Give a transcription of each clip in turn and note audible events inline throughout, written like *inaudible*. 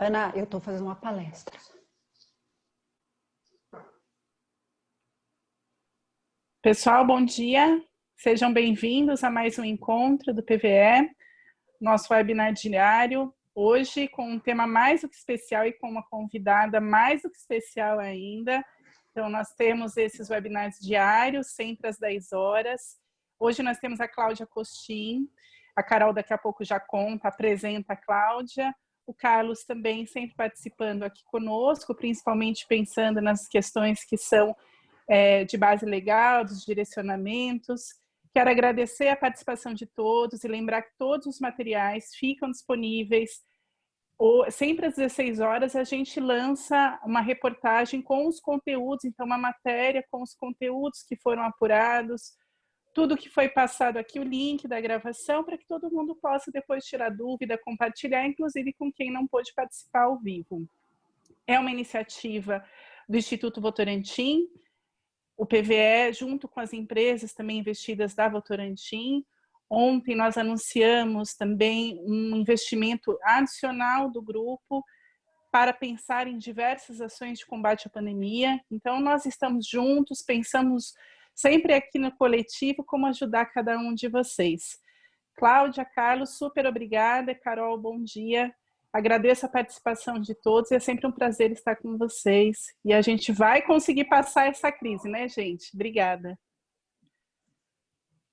Ana, eu estou fazendo uma palestra. Pessoal, bom dia. Sejam bem-vindos a mais um encontro do PVE, nosso webinar diário, hoje com um tema mais do que especial e com uma convidada mais do que especial ainda. Então, nós temos esses webinars diários, sempre às 10 horas. Hoje nós temos a Cláudia Costin, a Carol daqui a pouco já conta, apresenta a Cláudia, o Carlos também sempre participando aqui conosco, principalmente pensando nas questões que são é, de base legal, dos direcionamentos. Quero agradecer a participação de todos e lembrar que todos os materiais ficam disponíveis. Ou, sempre às 16 horas a gente lança uma reportagem com os conteúdos, então uma matéria com os conteúdos que foram apurados, tudo que foi passado aqui, o link da gravação, para que todo mundo possa depois tirar dúvida, compartilhar, inclusive com quem não pôde participar ao vivo. É uma iniciativa do Instituto Votorantim, o PVE, junto com as empresas também investidas da Votorantim. Ontem nós anunciamos também um investimento adicional do grupo para pensar em diversas ações de combate à pandemia. Então, nós estamos juntos, pensamos sempre aqui no coletivo como ajudar cada um de vocês. Cláudia, Carlos, super obrigada. Carol, bom dia. Agradeço a participação de todos é sempre um prazer estar com vocês. E a gente vai conseguir passar essa crise, né, gente? Obrigada.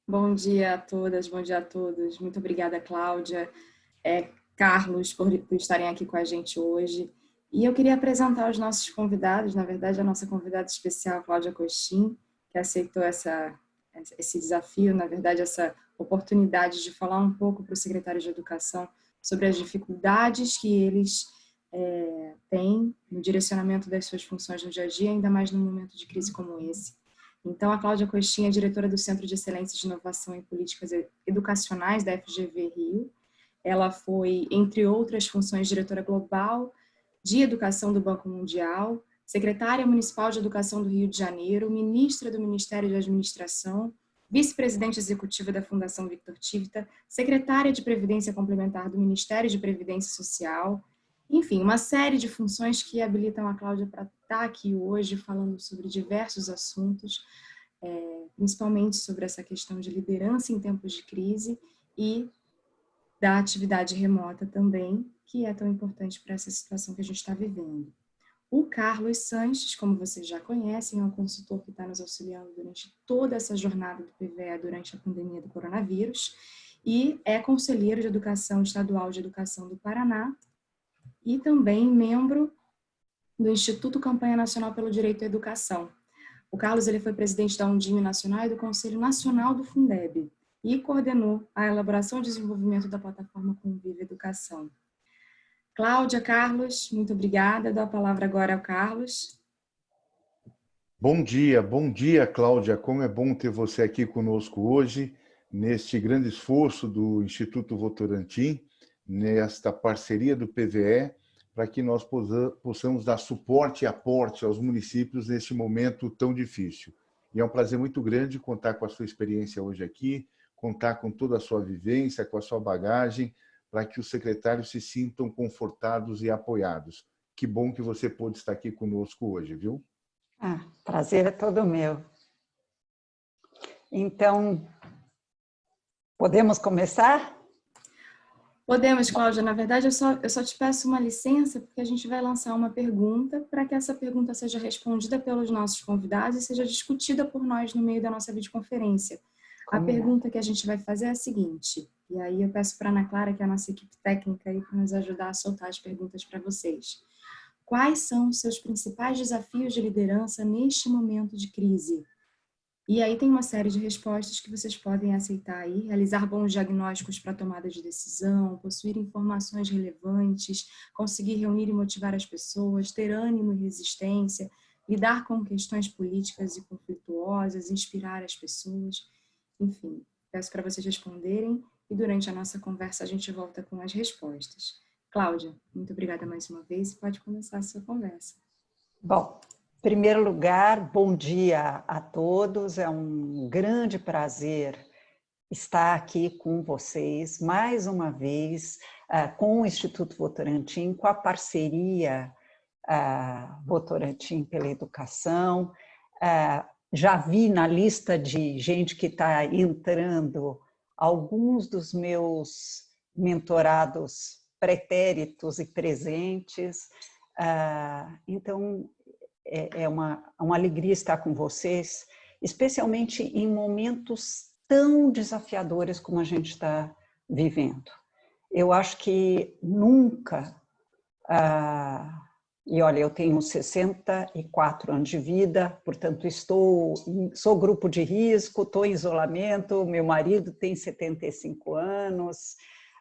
Bom dia a todas, bom dia a todos. Muito obrigada, Cláudia, é, Carlos, por, por estarem aqui com a gente hoje. E eu queria apresentar os nossos convidados, na verdade, a nossa convidada especial, Cláudia Coxim, que aceitou essa, esse desafio, na verdade, essa oportunidade de falar um pouco para o secretário de Educação sobre as dificuldades que eles é, têm no direcionamento das suas funções no dia a dia, ainda mais num momento de crise como esse. Então, a Cláudia Coxinha é diretora do Centro de Excelência de Inovação em Políticas Educacionais da FGV Rio. Ela foi, entre outras funções, diretora global de Educação do Banco Mundial, secretária municipal de Educação do Rio de Janeiro, ministra do Ministério de Administração, vice-presidente executiva da Fundação Victor Tivita, secretária de Previdência Complementar do Ministério de Previdência Social, enfim, uma série de funções que habilitam a Cláudia para estar aqui hoje falando sobre diversos assuntos, é, principalmente sobre essa questão de liderança em tempos de crise e da atividade remota também, que é tão importante para essa situação que a gente está vivendo. O Carlos Sanches, como vocês já conhecem, é um consultor que está nos auxiliando durante toda essa jornada do PVE durante a pandemia do coronavírus e é conselheiro de Educação Estadual de Educação do Paraná e também membro do Instituto Campanha Nacional pelo Direito à Educação. O Carlos ele foi presidente da Undime Nacional e do Conselho Nacional do Fundeb e coordenou a elaboração e desenvolvimento da plataforma Convive Educação. Cláudia, Carlos, muito obrigada. Dou a palavra agora ao Carlos. Bom dia, bom dia, Cláudia. Como é bom ter você aqui conosco hoje, neste grande esforço do Instituto Votorantim, nesta parceria do PVE, para que nós possamos dar suporte e aporte aos municípios neste momento tão difícil. E é um prazer muito grande contar com a sua experiência hoje aqui, contar com toda a sua vivência, com a sua bagagem, para que os secretários se sintam confortados e apoiados. Que bom que você pôde estar aqui conosco hoje, viu? Ah, prazer é todo meu. Então, podemos começar? Podemos, Cláudia. Na verdade, eu só, eu só te peço uma licença, porque a gente vai lançar uma pergunta para que essa pergunta seja respondida pelos nossos convidados e seja discutida por nós no meio da nossa videoconferência. A pergunta que a gente vai fazer é a seguinte, e aí eu peço para a Ana Clara, que é a nossa equipe técnica, para nos ajudar a soltar as perguntas para vocês. Quais são os seus principais desafios de liderança neste momento de crise? E aí tem uma série de respostas que vocês podem aceitar aí, realizar bons diagnósticos para tomada de decisão, possuir informações relevantes, conseguir reunir e motivar as pessoas, ter ânimo e resistência, lidar com questões políticas e conflituosas, inspirar as pessoas, enfim, peço para vocês responderem e durante a nossa conversa a gente volta com as respostas. Cláudia, muito obrigada mais uma vez. Pode começar a sua conversa. Bom, em primeiro lugar, bom dia a todos. É um grande prazer estar aqui com vocês, mais uma vez, uh, com o Instituto Votorantim, com a parceria uh, Votorantim pela Educação. Já vi na lista de gente que está entrando alguns dos meus mentorados pretéritos e presentes. então, é, é uma, uma alegria estar com vocês, especialmente em momentos tão desafiadores como a gente está vivendo. Eu acho que nunca, ah, e olha, eu tenho 64 anos de vida, portanto estou, sou grupo de risco, estou em isolamento, meu marido tem 75 anos,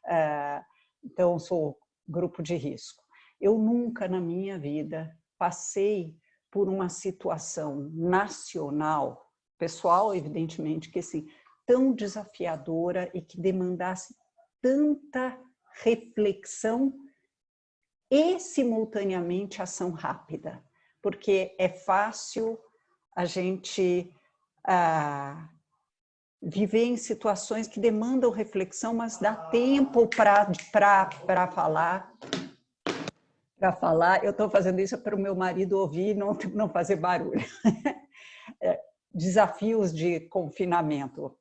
ah, então sou grupo de risco. Eu nunca na minha vida passei por uma situação nacional, pessoal, evidentemente, que assim, tão desafiadora e que demandasse tanta reflexão e, simultaneamente, ação rápida. Porque é fácil a gente ah, viver em situações que demandam reflexão, mas dá tempo para falar para falar, eu estou fazendo isso para o meu marido ouvir e não, não fazer barulho. *laughs* É, desafios de confinamento.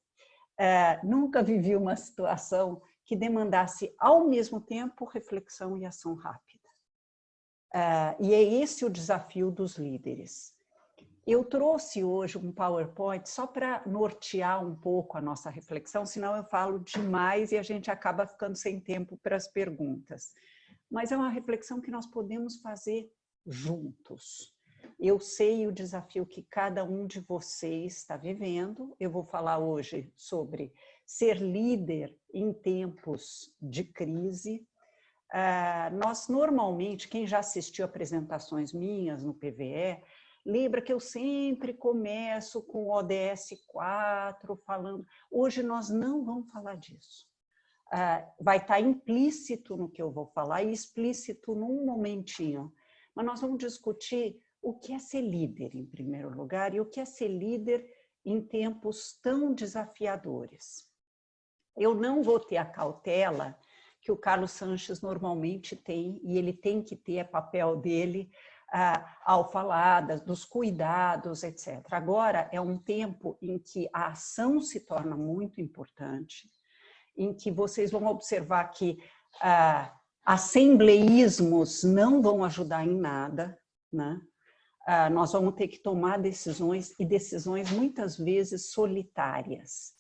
É, nunca vivi uma situação que demandasse ao mesmo tempo reflexão e ação rápida. É, e é esse o desafio dos líderes. Eu trouxe hoje um PowerPoint só para nortear um pouco a nossa reflexão, senão eu falo demais e a gente acaba ficando sem tempo para as perguntas mas é uma reflexão que nós podemos fazer juntos. Eu sei o desafio que cada um de vocês está vivendo. Eu vou falar hoje sobre ser líder em tempos de crise. Uh, nós, normalmente, quem já assistiu apresentações minhas no PVE, lembra que eu sempre começo com o ODS 4, falando... Hoje nós não vamos falar disso. Ah, vai estar implícito no que eu vou falar e explícito num momentinho. Mas nós vamos discutir o que é ser líder, em primeiro lugar, e o que é ser líder em tempos tão desafiadores. Eu não vou ter a cautela que o Carlos Sanches normalmente tem, e ele tem que ter, é papel dele, ah, ao falar dos cuidados, etc. Agora é um tempo em que a ação se torna muito importante, em que vocês vão observar que ah, assembleísmos não vão ajudar em nada, né? Nós vamos ter que tomar decisões e decisões muitas vezes solitárias.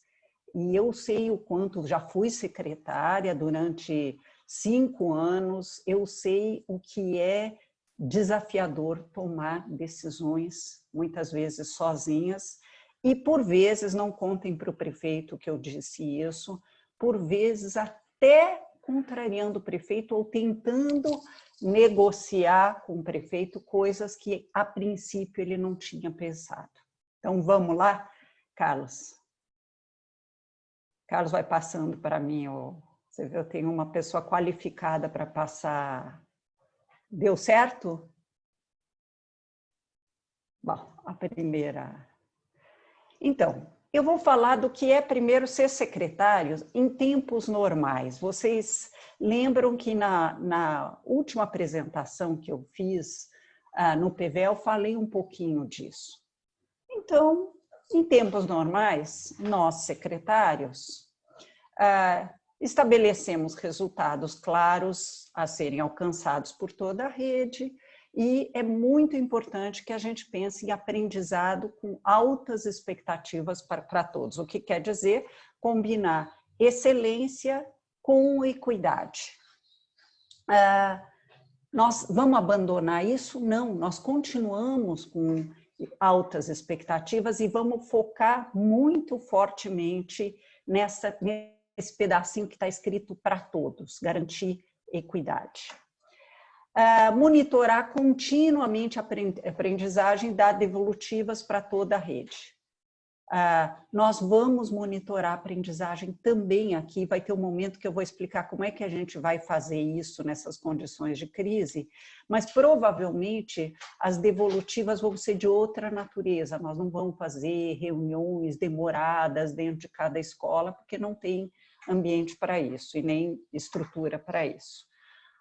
E eu sei o quanto, já fui secretária durante cinco anos, eu sei o que é desafiador tomar decisões, muitas vezes sozinhas, e por vezes, não contem para o prefeito que eu disse isso, por vezes até contrariando o prefeito ou tentando negociar com o prefeito coisas que a princípio ele não tinha pensado. Então vamos lá, Carlos. Carlos vai passando para mim, você vê, eu tenho uma pessoa qualificada para passar. Deu certo? Bom, a primeira. Então, eu vou falar do que é primeiro ser secretário em tempos normais. Vocês lembram que na, na última apresentação que eu fiz ah, no PVL, falei um pouquinho disso. Então, em tempos normais, nós secretários estabelecemos resultados claros a serem alcançados por toda a rede, e é muito importante que a gente pense em aprendizado com altas expectativas para, para todos. O que quer dizer combinar excelência com equidade. Ah, nós vamos abandonar isso? Não, nós continuamos com altas expectativas e vamos focar muito fortemente nessa, nesse pedacinho que está escrito para todos, garantir equidade. Uh, monitorar continuamente a aprendizagem, dar devolutivas para toda a rede. Uh, nós vamos monitorar a aprendizagem também aqui, vai ter um momento que eu vou explicar como é que a gente vai fazer isso nessas condições de crise, mas provavelmente as devolutivas vão ser de outra natureza, nós não vamos fazer reuniões demoradas dentro de cada escola, porque não tem ambiente para isso e nem estrutura para isso.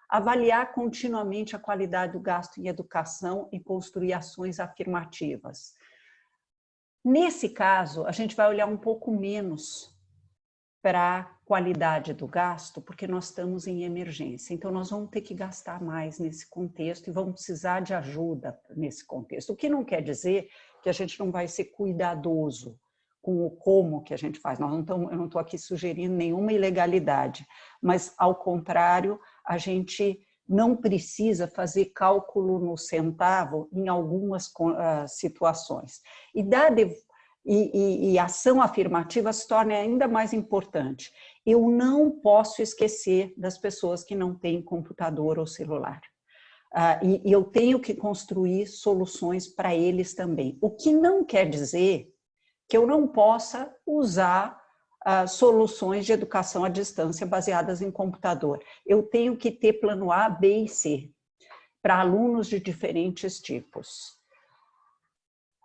Avaliar continuamente a qualidade do gasto em educação e construir ações afirmativas Nesse caso, a gente vai olhar um pouco menos para a qualidade do gasto, porque nós estamos em emergência. Então, nós vamos ter que gastar mais nesse contexto e vamos precisar de ajuda nesse contexto. O que não quer dizer que a gente não vai ser cuidadoso com o como que a gente faz. Nós não eu não estou aqui sugerindo nenhuma ilegalidade, mas, ao contrário, a gente não precisa fazer cálculo no centavo em algumas uh, situações. E, da e, e, e ação afirmativa se torna ainda mais importante. Eu não posso esquecer das pessoas que não têm computador ou celular. Uh, e, e eu tenho que construir soluções para eles também. O que não quer dizer que eu não possa usar uh, soluções de educação à distância baseadas em computador. Eu tenho que ter plano A, B e C para alunos de diferentes tipos.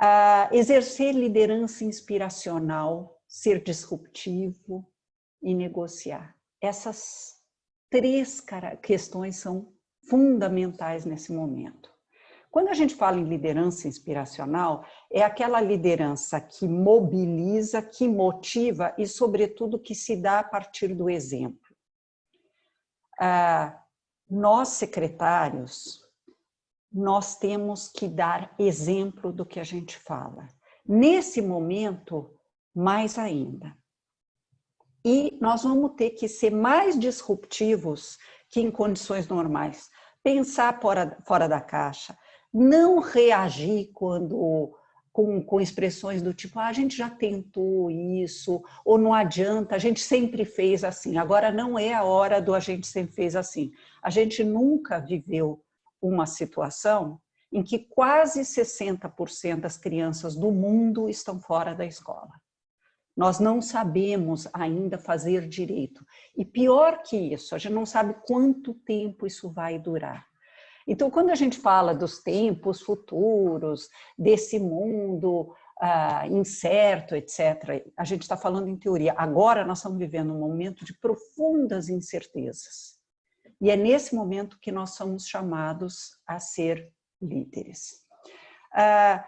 Uh, exercer liderança inspiracional, ser disruptivo e negociar. Essas três questões são fundamentais nesse momento. Quando a gente fala em liderança inspiracional, é aquela liderança que mobiliza, que motiva e, sobretudo, que se dá a partir do exemplo. Ah, nós, secretários, nós temos que dar exemplo do que a gente fala. Nesse momento, mais ainda. E nós vamos ter que ser mais disruptivos que em condições normais. Pensar fora, fora da caixa, não reagir quando com, com, expressões do tipo, ah, a gente já tentou isso, ou não adianta, a gente sempre fez assim, agora não é a hora do a gente sempre fez assim. A gente nunca viveu uma situação em que quase 60% das crianças do mundo estão fora da escola. Nós não sabemos ainda fazer direito. E pior que isso, a gente não sabe quanto tempo isso vai durar. Então, quando a gente fala dos tempos futuros, desse mundo ah, incerto, etc., a gente está falando em teoria. Agora nós estamos vivendo um momento de profundas incertezas. E é nesse momento que nós somos chamados a ser líderes. Ah,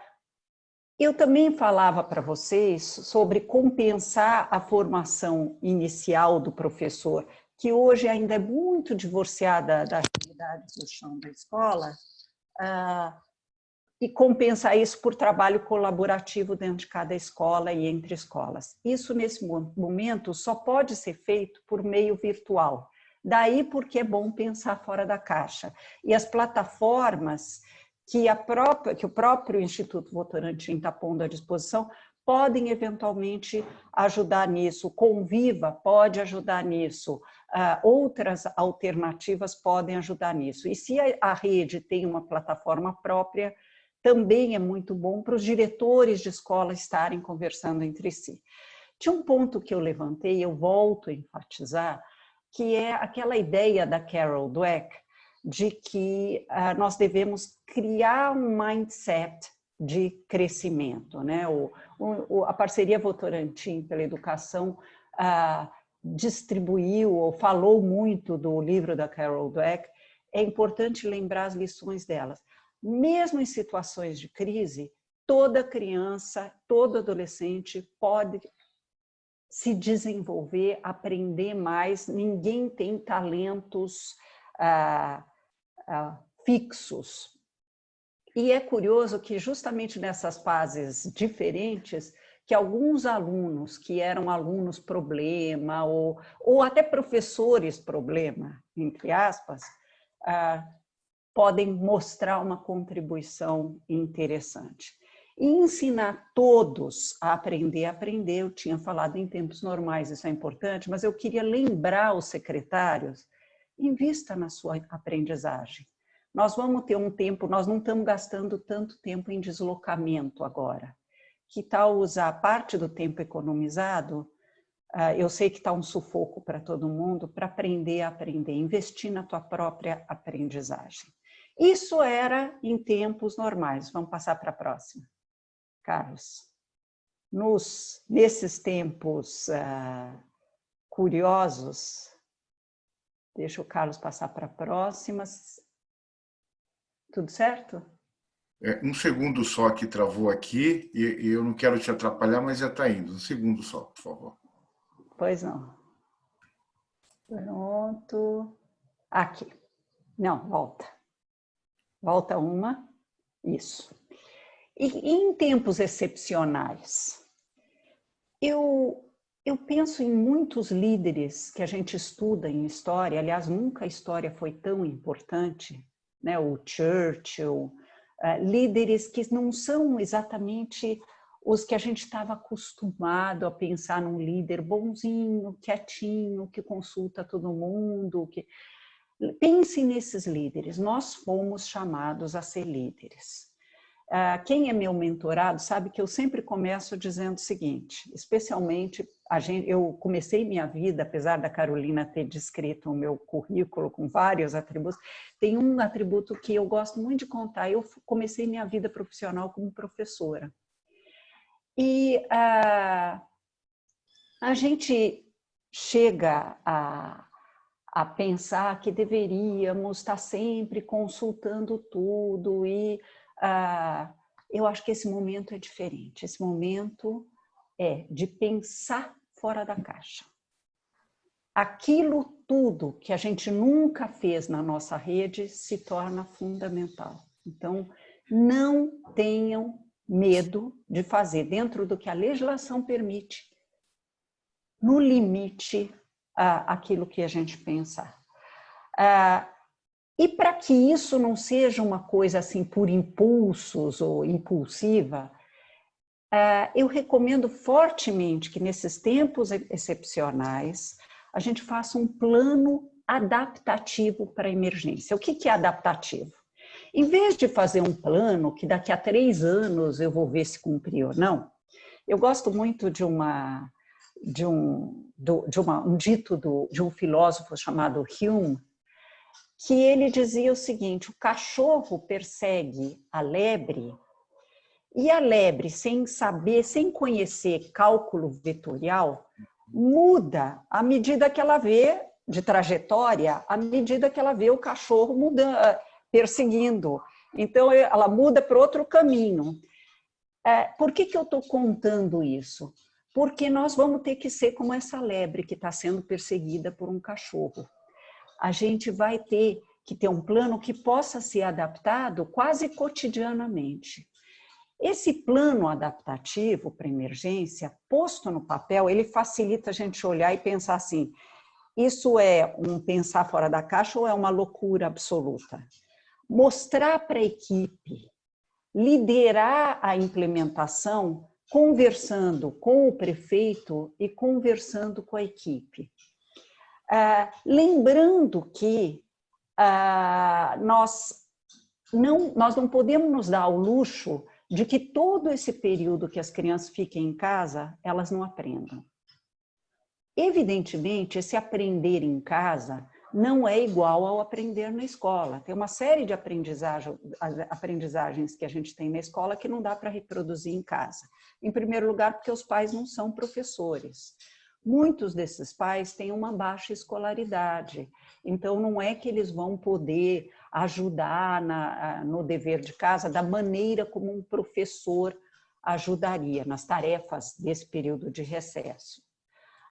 eu também falava para vocês sobre compensar a formação inicial do professor que hoje ainda é muito divorciada da realidade do chão da escola, uh, e compensar isso por trabalho colaborativo dentro de cada escola e entre escolas. Isso, nesse momento, só pode ser feito por meio virtual. Daí porque é bom pensar fora da caixa. E as plataformas que, a própria, que o próprio Instituto Votorantim está pondo à disposição podem eventualmente ajudar nisso. Conviva pode ajudar nisso outras alternativas podem ajudar nisso. E se a, a rede tem uma plataforma própria, também é muito bom para os diretores de escola estarem conversando entre si. Tinha um ponto que eu levantei, eu volto a enfatizar, que é aquela ideia da Carol Dweck de que uh, nós devemos criar um mindset de crescimento. Né? O, o, a parceria Votorantim pela Educação uh, distribuiu ou falou muito do livro da Carol Dweck, é importante lembrar as lições delas. Mesmo em situações de crise, toda criança, todo adolescente pode se desenvolver, aprender mais, ninguém tem talentos ah, ah, fixos. E é curioso que justamente nessas fases diferentes, que alguns alunos que eram alunos problema ou, ou até professores problema, entre aspas, ah, podem mostrar uma contribuição interessante. E ensinar todos a aprender aprender, eu tinha falado em tempos normais, isso é importante, mas eu queria lembrar os secretários, invista na sua aprendizagem. Nós vamos ter um tempo, nós não estamos gastando tanto tempo em deslocamento agora que tal usar parte do tempo economizado? Uh, eu sei que está um sufoco para todo mundo, para aprender a aprender, investir na tua própria aprendizagem. Isso era em tempos normais. Vamos passar para a próxima. Carlos. Nos, nesses tempos uh, curiosos, deixa o Carlos passar para a próxima. Tudo certo? É, um segundo só que travou aqui, e, eu não quero te atrapalhar, mas já está indo. Um segundo só, por favor. Pois não. Pronto. Aqui. Não, volta. Volta uma. Isso. E em tempos excepcionais, eu, eu penso em muitos líderes que a gente estuda em história, aliás, nunca a história foi tão importante, né? o Churchill, líderes que não são exatamente os que a gente estava acostumado a pensar num líder bonzinho, quietinho, que consulta todo mundo. Que... Pense nesses líderes, nós fomos chamados a ser líderes. Uh, quem é meu mentorado sabe que eu sempre começo dizendo o seguinte, especialmente, gente, eu comecei minha vida, apesar da Carolina ter descrito o meu currículo com vários atributos, tem um atributo que eu gosto muito de contar, eu comecei minha vida profissional como professora. E uh, a gente chega a, a pensar que deveríamos estar sempre consultando tudo e ah, eu acho que esse momento é diferente. Esse momento é de pensar fora da caixa. Aquilo tudo que a gente nunca fez na nossa rede se torna fundamental. Então, não tenham medo de fazer dentro do que a legislação permite, no limite, aquilo que a gente pensar. Ah, e para que isso não seja uma coisa assim por impulsos ou impulsiva, eu recomendo fortemente que nesses tempos excepcionais a gente faça um plano adaptativo para a emergência. O que é adaptativo? Em vez de fazer um plano que daqui a três anos eu vou ver se cumpriu ou não, eu gosto muito de uma de um, de uma, um dito do, de um filósofo chamado Hume, que ele dizia o seguinte, o cachorro persegue a lebre e a lebre, sem saber, sem conhecer cálculo vetorial, muda à medida que ela vê de trajetória, à medida que ela vê o cachorro mudando, perseguindo. Então, ela muda para outro caminho. É, por que, que eu estou contando isso? Porque nós vamos ter que ser como essa lebre que está sendo perseguida por um cachorro a gente vai ter que ter um plano que possa ser adaptado quase cotidianamente. Esse plano adaptativo para emergência, posto no papel, ele facilita a gente olhar e pensar assim, isso é um pensar fora da caixa ou é uma loucura absoluta? Mostrar para a equipe, liderar a implementação conversando com o prefeito e conversando com a equipe. Ah, lembrando que ah, nós, não, nós não podemos nos dar o luxo de que todo esse período que as crianças fiquem em casa, elas não aprendam. Evidentemente, esse aprender em casa não é igual ao aprender na escola. Tem uma série de aprendizagem, aprendizagens que a gente tem na escola que não dá para reproduzir em casa. Em primeiro lugar, porque os pais não são professores. Muitos desses pais têm uma baixa escolaridade, então não é que eles vão poder ajudar na, no dever de casa da maneira como um professor ajudaria nas tarefas desse período de recesso.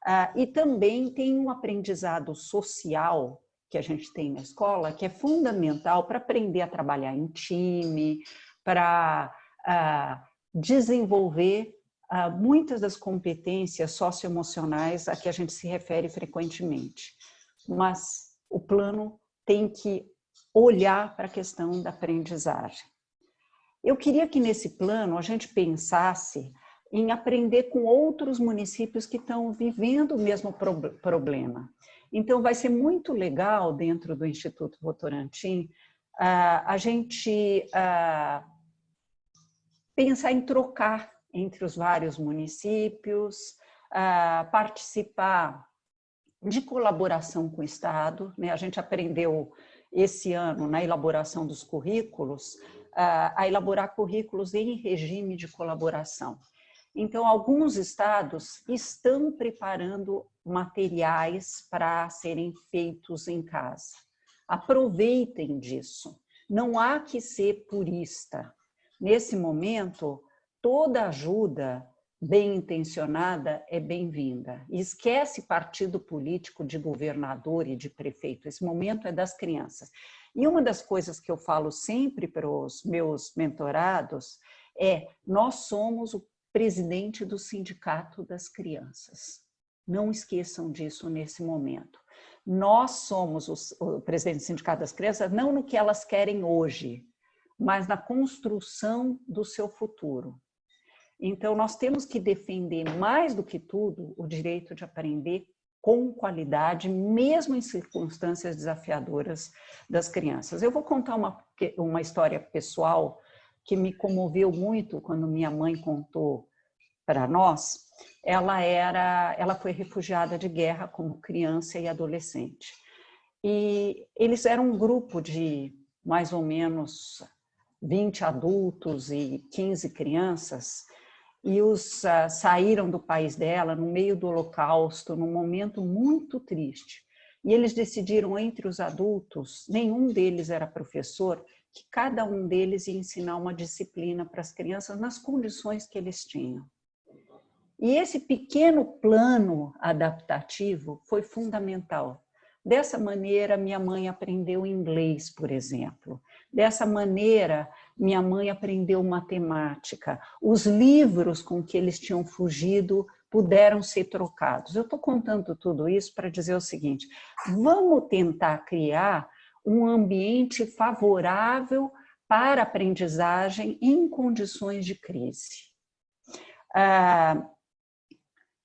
Ah, e também tem um aprendizado social que a gente tem na escola, que é fundamental para aprender a trabalhar em time, para ah, desenvolver muitas das competências socioemocionais a que a gente se refere frequentemente. Mas o plano tem que olhar para a questão da aprendizagem. Eu queria que nesse plano a gente pensasse em aprender com outros municípios que estão vivendo o mesmo problema. Então, vai ser muito legal, dentro do Instituto Votorantim, a gente pensar em trocar entre os vários municípios, participar de colaboração com o Estado. Né? A gente aprendeu esse ano, na elaboração dos currículos, a elaborar currículos em regime de colaboração. Então, alguns estados estão preparando materiais para serem feitos em casa. Aproveitem disso. Não há que ser purista. Nesse momento, toda ajuda bem intencionada é bem-vinda. Esquece partido político de governador e de prefeito. Esse momento é das crianças. E uma das coisas que eu falo sempre para os meus mentorados é: nós somos o presidente do Sindicato das Crianças. Não esqueçam disso nesse momento. Nós somos o presidente do Sindicato das Crianças, não no que elas querem hoje, mas na construção do seu futuro. Então, nós temos que defender mais do que tudo o direito de aprender com qualidade, mesmo em circunstâncias desafiadoras das crianças. Eu vou contar uma, uma história pessoal que me comoveu muito quando minha mãe contou para nós. Ela era, ela foi refugiada de guerra como criança e adolescente. E eles eram um grupo de mais ou menos 20 adultos e 15 crianças e os uh, saíram do país dela no meio do holocausto, num momento muito triste. E eles decidiram entre os adultos, nenhum deles era professor, que cada um deles ia ensinar uma disciplina para as crianças nas condições que eles tinham. E esse pequeno plano adaptativo foi fundamental. Dessa maneira, minha mãe aprendeu inglês, por exemplo. Dessa maneira, minha mãe aprendeu matemática. Os livros com que eles tinham fugido puderam ser trocados. Eu estou contando tudo isso para dizer o seguinte: vamos tentar criar um ambiente favorável para aprendizagem em condições de crise. Ah,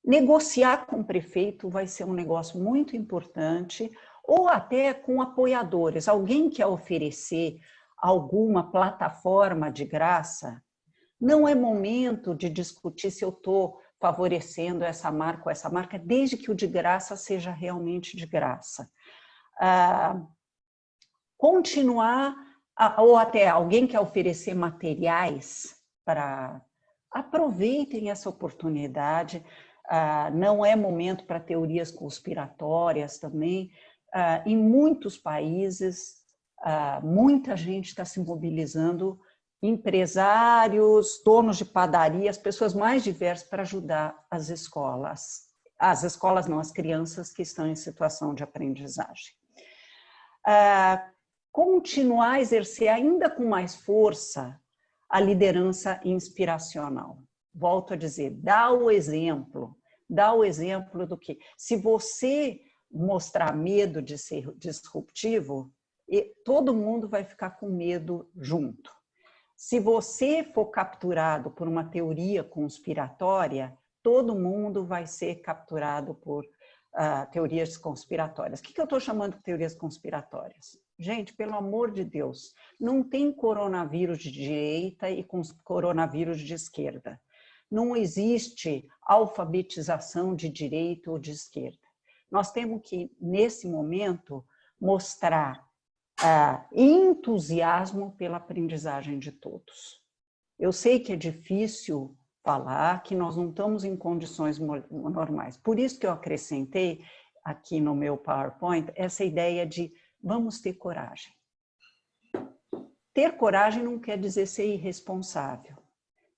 negociar com o prefeito vai ser um negócio muito importante, ou até com apoiadores, alguém quer oferecer alguma plataforma de graça, não é momento de discutir se eu estou favorecendo essa marca ou essa marca, desde que o de graça seja realmente de graça. Ah, continuar, ou até alguém quer oferecer materiais para... Aproveitem essa oportunidade, ah, não é momento para teorias conspiratórias também. Ah, em muitos países, ah, muita gente está se mobilizando, empresários, donos de padaria, as pessoas mais diversas para ajudar as escolas. As escolas não, as crianças que estão em situação de aprendizagem. Ah, continuar a exercer ainda com mais força a liderança inspiracional. Volto a dizer, dá o exemplo, dá o exemplo do que, se você mostrar medo de ser disruptivo, e todo mundo vai ficar com medo junto. Se você for capturado por uma teoria conspiratória, todo mundo vai ser capturado por uh, teorias conspiratórias. O que, que eu estou chamando de teorias conspiratórias? Gente, pelo amor de Deus, não tem coronavírus de direita e coronavírus de esquerda. Não existe alfabetização de direita ou de esquerda. Nós temos que, nesse momento, mostrar uh, entusiasmo pela aprendizagem de todos. Eu sei que é difícil falar que nós não estamos em condições normais. Por isso que eu acrescentei aqui no meu PowerPoint essa ideia de vamos ter coragem. Ter coragem não quer dizer ser irresponsável.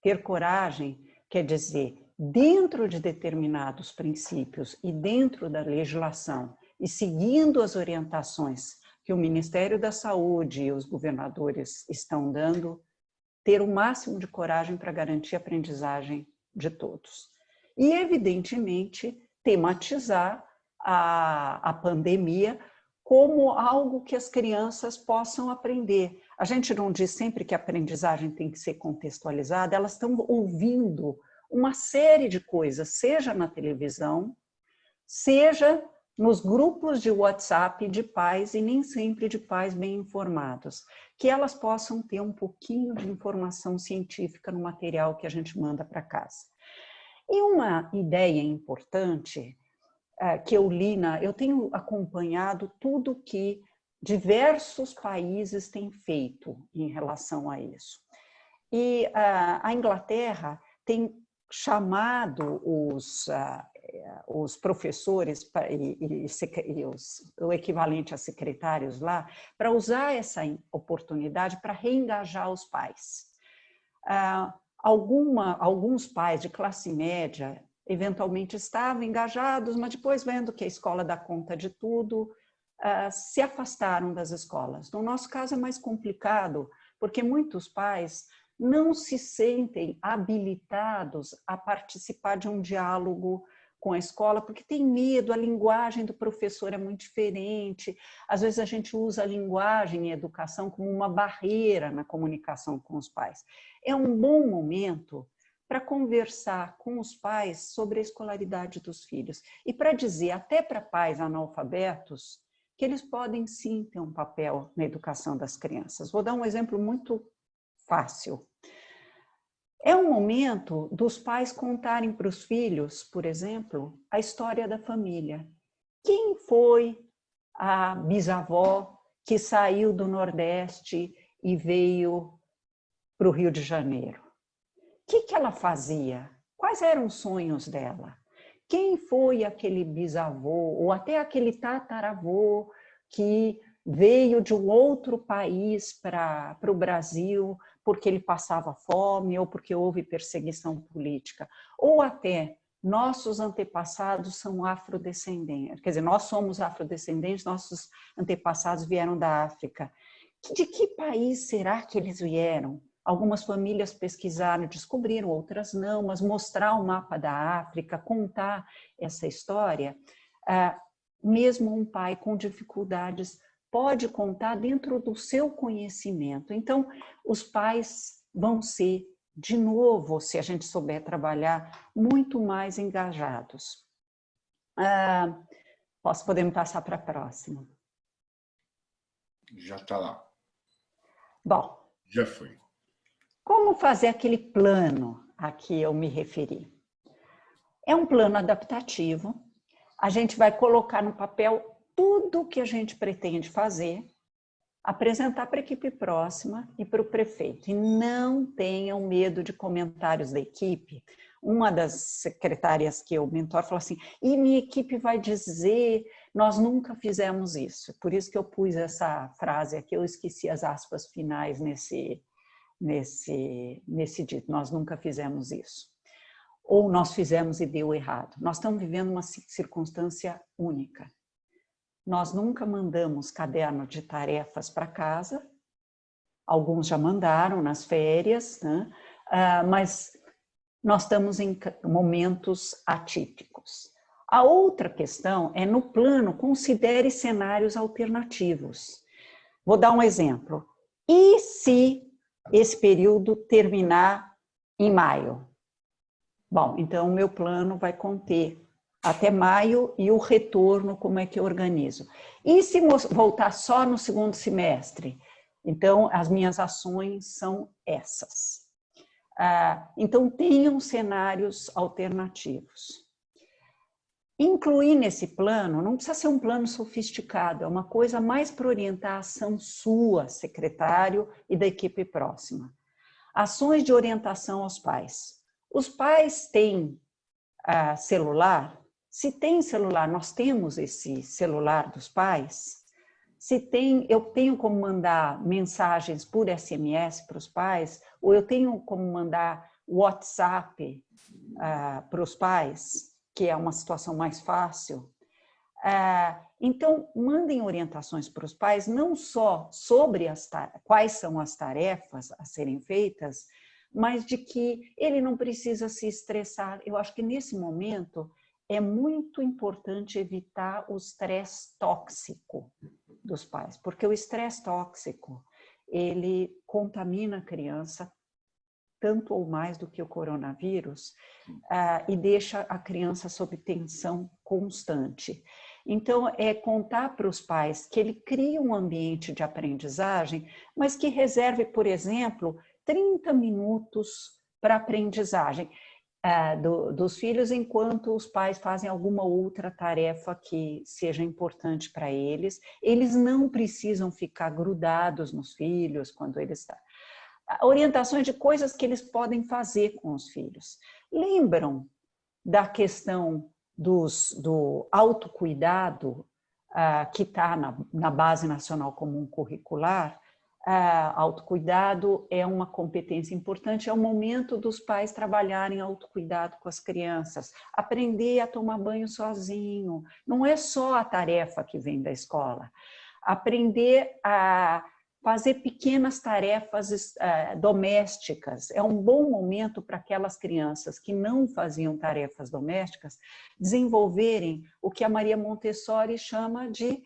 Ter coragem quer dizer, dentro de determinados princípios e dentro da legislação e seguindo as orientações que o Ministério da Saúde e os governadores estão dando, ter o máximo de coragem para garantir a aprendizagem de todos. E, evidentemente, tematizar a, a pandemia como algo que as crianças possam aprender. A gente não diz sempre que a aprendizagem tem que ser contextualizada, elas estão ouvindo uma série de coisas, seja na televisão, seja nos grupos de WhatsApp de pais e nem sempre de pais bem informados. que elas possam ter um pouquinho de informação científica no material que a gente manda para casa. E uma ideia importante uh, que eu li, na, eu tenho acompanhado tudo que diversos países têm feito em relação a isso. E uh, a Inglaterra tem chamado os, uh, os professores e, e, e os, o equivalente a secretários lá para usar essa oportunidade para reengajar os pais. Uh, alguma, alguns pais de classe média eventualmente estavam engajados, mas depois vendo que a escola dá conta de tudo, uh, se afastaram das escolas. No nosso caso é mais complicado, porque muitos pais não se sentem habilitados a participar de um diálogo com a escola, porque tem medo, a linguagem do professor é muito diferente. Às vezes a gente usa a linguagem em educação como uma barreira na comunicação com os pais. É um bom momento para conversar com os pais sobre a escolaridade dos filhos e para dizer até para pais analfabetos que eles podem sim ter um papel na educação das crianças. Vou dar um exemplo muito fácil. É um momento dos pais contarem para os filhos, por exemplo, a história da família. Quem foi a bisavó que saiu do Nordeste e veio para o Rio de Janeiro? O que, que ela fazia? Quais eram os sonhos dela? Quem foi aquele bisavô ou até aquele tataravô que veio de um outro país para o Brasil porque ele passava fome ou porque houve perseguição política, ou até nossos antepassados são afrodescendentes, quer dizer, nós somos afrodescendentes, nossos antepassados vieram da África. De que país será que eles vieram? Algumas famílias pesquisaram, descobriram, outras não, mas mostrar o mapa da África, contar essa história, ah, mesmo um pai com dificuldades pode contar dentro do seu conhecimento. Então, os pais vão ser, de novo, se a gente souber trabalhar, muito mais engajados. Ah, posso, podemos passar para a próxima. Já está lá. Bom. Já foi. Como fazer aquele plano a que eu me referi? É um plano adaptativo. A gente vai colocar no papel tudo que a gente pretende fazer, apresentar para a equipe próxima e para o prefeito. E não tenham medo de comentários da equipe. Uma das secretárias que eu mentor falou assim, e minha equipe vai dizer, nós nunca fizemos isso. Por isso que eu pus essa frase aqui, eu esqueci as aspas finais nesse, nesse, nesse dito, nós nunca fizemos isso. Ou nós fizemos e deu errado. Nós estamos vivendo uma circunstância única. Nós nunca mandamos caderno de tarefas para casa, alguns já mandaram nas férias, né? Uh, mas nós estamos em momentos atípicos. A outra questão é, no plano, considere cenários alternativos. Vou dar um exemplo. E se esse período terminar em maio? Bom, então o meu plano vai conter até maio e o retorno, como é que eu organizo. E se voltar só no segundo semestre? Então, as minhas ações são essas. Ah, então, tenham cenários alternativos. Incluir nesse plano, não precisa ser um plano sofisticado, é uma coisa mais para orientar a ação sua, secretário, e da equipe próxima. Ações de orientação aos pais. Os pais têm ah, celular? Se tem celular, nós temos esse celular dos pais, se tem, eu tenho como mandar mensagens por SMS para os pais, ou eu tenho como mandar WhatsApp uh, para os pais, que é uma situação mais fácil. Uh, então, mandem orientações para os pais, não só sobre as quais são as tarefas a serem feitas, mas de que ele não precisa se estressar. Eu acho que nesse momento é muito importante evitar o estresse tóxico dos pais, porque o estresse tóxico, ele contamina a criança tanto ou mais do que o coronavírus uh, e deixa a criança sob tensão constante. Então, é contar para os pais que ele cria um ambiente de aprendizagem, mas que reserve, por exemplo, 30 minutos para aprendizagem uh, do, dos filhos, enquanto os pais fazem alguma outra tarefa que seja importante para eles. Eles não precisam ficar grudados nos filhos quando eles estão orientações de coisas que eles podem fazer com os filhos. Lembram da questão dos, do autocuidado, uh, que está na, na, Base Nacional Comum Curricular? Uh, autocuidado é uma competência importante, é o momento dos pais trabalharem autocuidado com as crianças, aprender a tomar banho sozinho, não é só a tarefa que vem da escola, aprender a fazer pequenas tarefas uh, domésticas. É um bom momento para aquelas crianças que não faziam tarefas domésticas desenvolverem o que a Maria Montessori chama de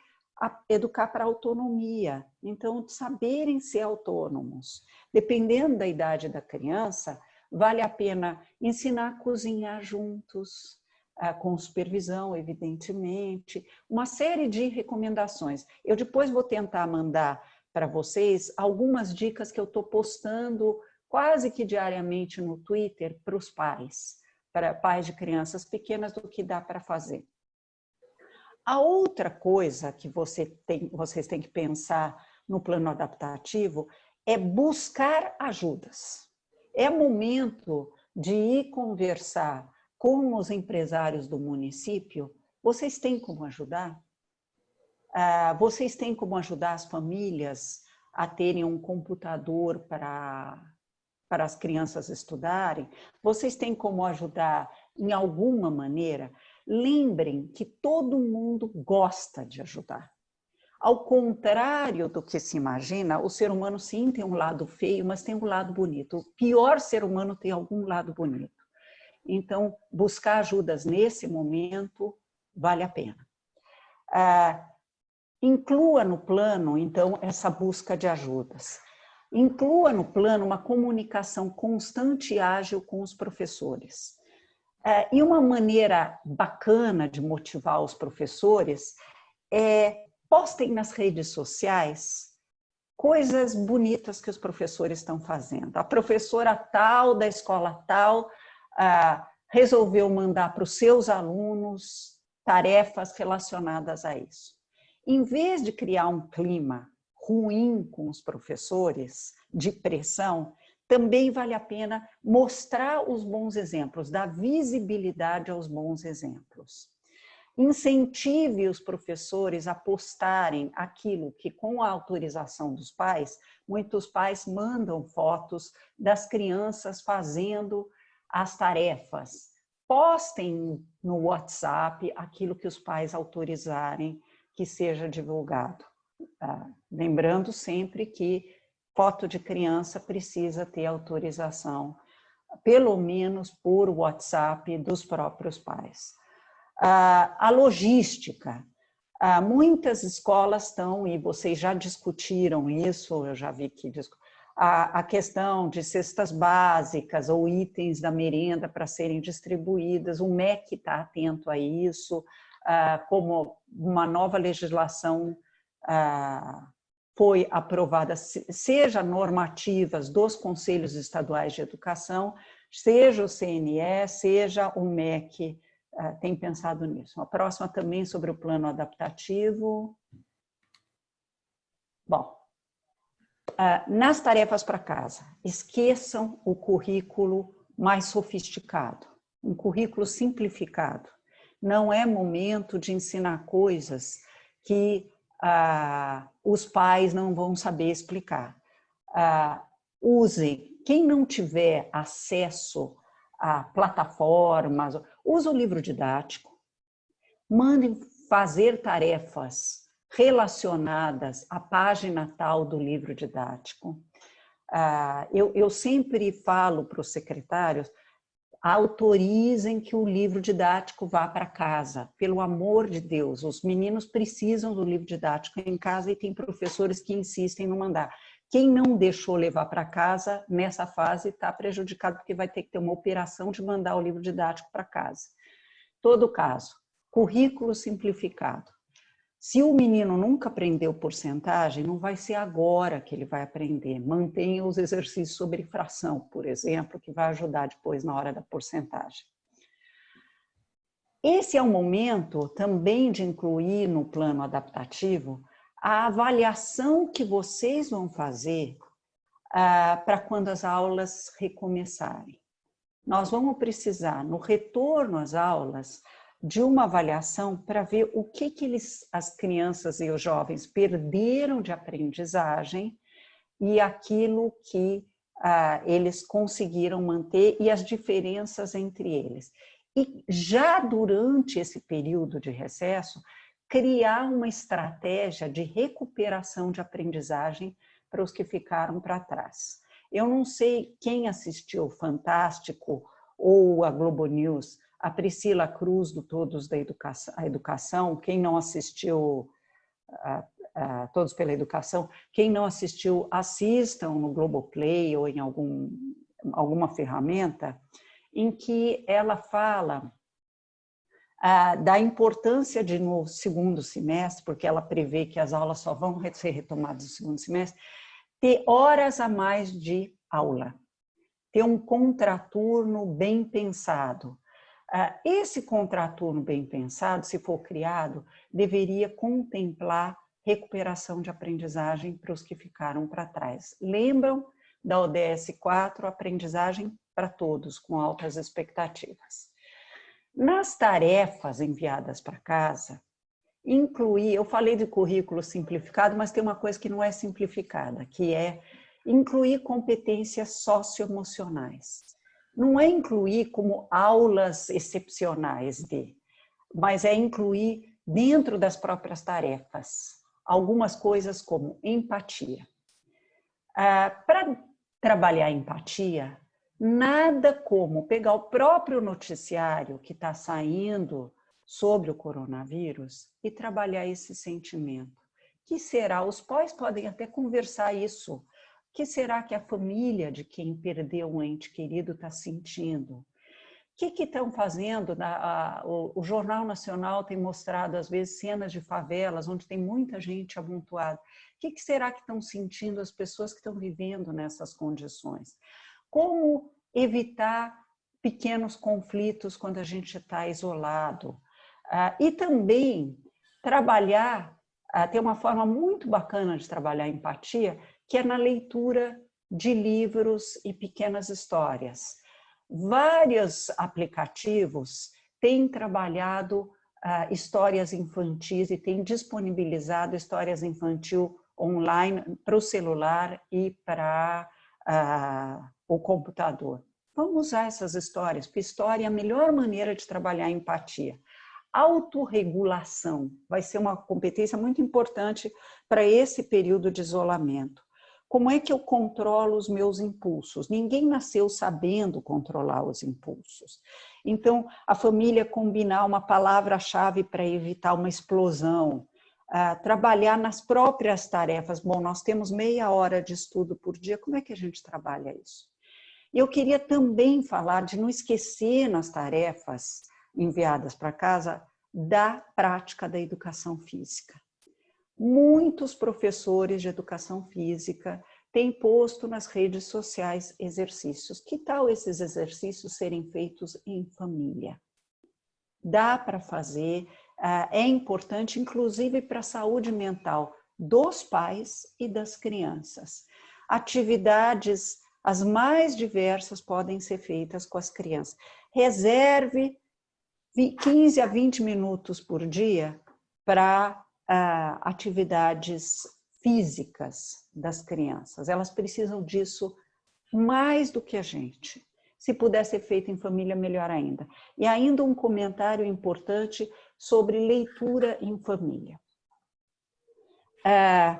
educar para autonomia. Então, saberem ser autônomos. Dependendo da idade da criança, vale a pena ensinar a cozinhar juntos, uh, com supervisão, evidentemente, uma série de recomendações. Eu depois vou tentar mandar para vocês algumas dicas que eu estou postando quase que diariamente no Twitter para os pais, para pais de crianças pequenas, do que dá para fazer. A outra coisa que você tem, vocês têm que pensar no plano adaptativo é buscar ajudas. É momento de ir conversar com os empresários do município. Vocês têm como ajudar? Ah, vocês têm como ajudar as famílias a terem um computador para, para as crianças estudarem? Vocês têm como ajudar em alguma maneira? Lembrem que todo mundo gosta de ajudar. Ao contrário do que se imagina, o ser humano sim tem um lado feio, mas tem um lado bonito. O pior ser humano tem algum lado bonito. Então, buscar ajudas nesse momento vale a pena. Ah, Inclua no plano, então, essa busca de ajudas. Inclua no plano uma comunicação constante e ágil com os professores. É, e uma maneira bacana de motivar os professores é postem nas redes sociais coisas bonitas que os professores estão fazendo. A professora tal da escola tal ah, resolveu mandar para os seus alunos tarefas relacionadas a isso em vez de criar um clima ruim com os professores, de pressão, também vale a pena mostrar os bons exemplos, dar visibilidade aos bons exemplos. Incentive os professores a postarem aquilo que, com a autorização dos pais, muitos pais mandam fotos das crianças fazendo as tarefas. Postem no WhatsApp aquilo que os pais autorizarem que seja divulgado. Ah, lembrando sempre que foto de criança precisa ter autorização, pelo menos por WhatsApp dos próprios pais. Ah, a logística. Ah, muitas escolas estão, e vocês já discutiram isso, eu já vi que a, questão de cestas básicas ou itens da merenda para serem distribuídas, o MEC está atento a isso, ah, como uma nova legislação foi aprovada, seja normativas dos Conselhos Estaduais de Educação, seja o CNE, seja o MEC, ah, tem pensado nisso. A próxima também sobre o plano adaptativo. Bom, nas tarefas para casa, esqueçam o currículo mais sofisticado, um currículo simplificado não é momento de ensinar coisas que ah, os pais não vão saber explicar. Ah, usem, quem não tiver acesso a plataformas, use o livro didático, mandem fazer tarefas relacionadas à página tal do livro didático. Ah, eu, eu sempre falo para os secretários, autorizem que o livro didático vá para casa, pelo amor de Deus, os meninos precisam do livro didático em casa e tem professores que insistem no mandar. Quem não deixou levar para casa, nessa fase, está prejudicado porque vai ter que ter uma operação de mandar o livro didático para casa. Todo caso, Currículo simplificado. Se o menino nunca aprendeu porcentagem, não vai ser agora que ele vai aprender. Mantenha os exercícios sobre fração, por exemplo, que vai ajudar depois na hora da porcentagem. Esse é o momento também de incluir no plano adaptativo a avaliação que vocês vão fazer ah, para quando as aulas recomeçarem. Nós vamos precisar, no retorno às aulas, de uma avaliação para ver o que, que eles, as crianças e os jovens perderam de aprendizagem e aquilo que ah, eles conseguiram manter e as diferenças entre eles. E já durante esse período de recesso, criar uma estratégia de recuperação de aprendizagem para os que ficaram para trás. Eu não sei quem assistiu Fantástico ou a Globo News, a Priscila Cruz do Todos da Educação, a Educação quem não assistiu a, Todos pela Educação, quem não assistiu, assistam no Globoplay ou em algum, alguma ferramenta, em que ela fala ah, da importância de no segundo semestre, porque ela prevê que as aulas só vão ser retomadas no segundo semestre, ter horas a mais de aula, ter um contraturno bem pensado, esse contraturno bem pensado, se for criado, deveria contemplar recuperação de aprendizagem para os que ficaram para trás. Lembram da ODS 4, aprendizagem para todos, com altas expectativas. Nas tarefas enviadas para casa, incluir, eu falei de currículo simplificado, mas tem uma coisa que não é simplificada, que é incluir competências socioemocionais não é incluir como aulas excepcionais de, mas é incluir dentro das próprias tarefas algumas coisas como empatia. Ah, Para trabalhar empatia, nada como pegar o próprio noticiário que está saindo sobre o coronavírus e trabalhar esse sentimento. Que será? Os pais podem até conversar isso que será que a família de quem perdeu um ente querido está sentindo? O que estão fazendo? A, o, o, Jornal Nacional tem mostrado, às vezes, cenas de favelas, onde tem muita gente amontoada. O que, que será que estão sentindo as pessoas que estão vivendo nessas condições? Como evitar pequenos conflitos quando a gente está isolado? Ah, e também trabalhar, ah, tem uma forma muito bacana de trabalhar empatia, que é na leitura de livros e pequenas histórias. Vários aplicativos têm trabalhado uh, histórias infantis e têm disponibilizado histórias infantil online para o celular e para uh, o computador. Vamos usar essas histórias, porque história é a melhor maneira de trabalhar a empatia. Autorregulação vai ser uma competência muito importante para esse período de isolamento. Como é que eu controlo os meus impulsos? Ninguém nasceu sabendo controlar os impulsos. Então, a família combinar uma palavra-chave para evitar uma explosão, uh, trabalhar nas próprias tarefas. Bom, nós temos meia hora de estudo por dia, como é que a gente trabalha isso? Eu queria também falar de não esquecer nas tarefas enviadas para casa da prática da educação física muitos professores de educação física têm posto nas redes sociais exercícios. Que tal esses exercícios serem feitos em família? Dá para fazer, ah, é importante, inclusive para a saúde mental dos pais e das crianças. Atividades as mais diversas podem ser feitas com as crianças. Reserve 15 a 20 minutos por dia para atividades físicas das crianças. Elas precisam disso mais do que a gente. Se puder ser feito em família, melhor ainda. E ainda um comentário importante sobre leitura em família. É,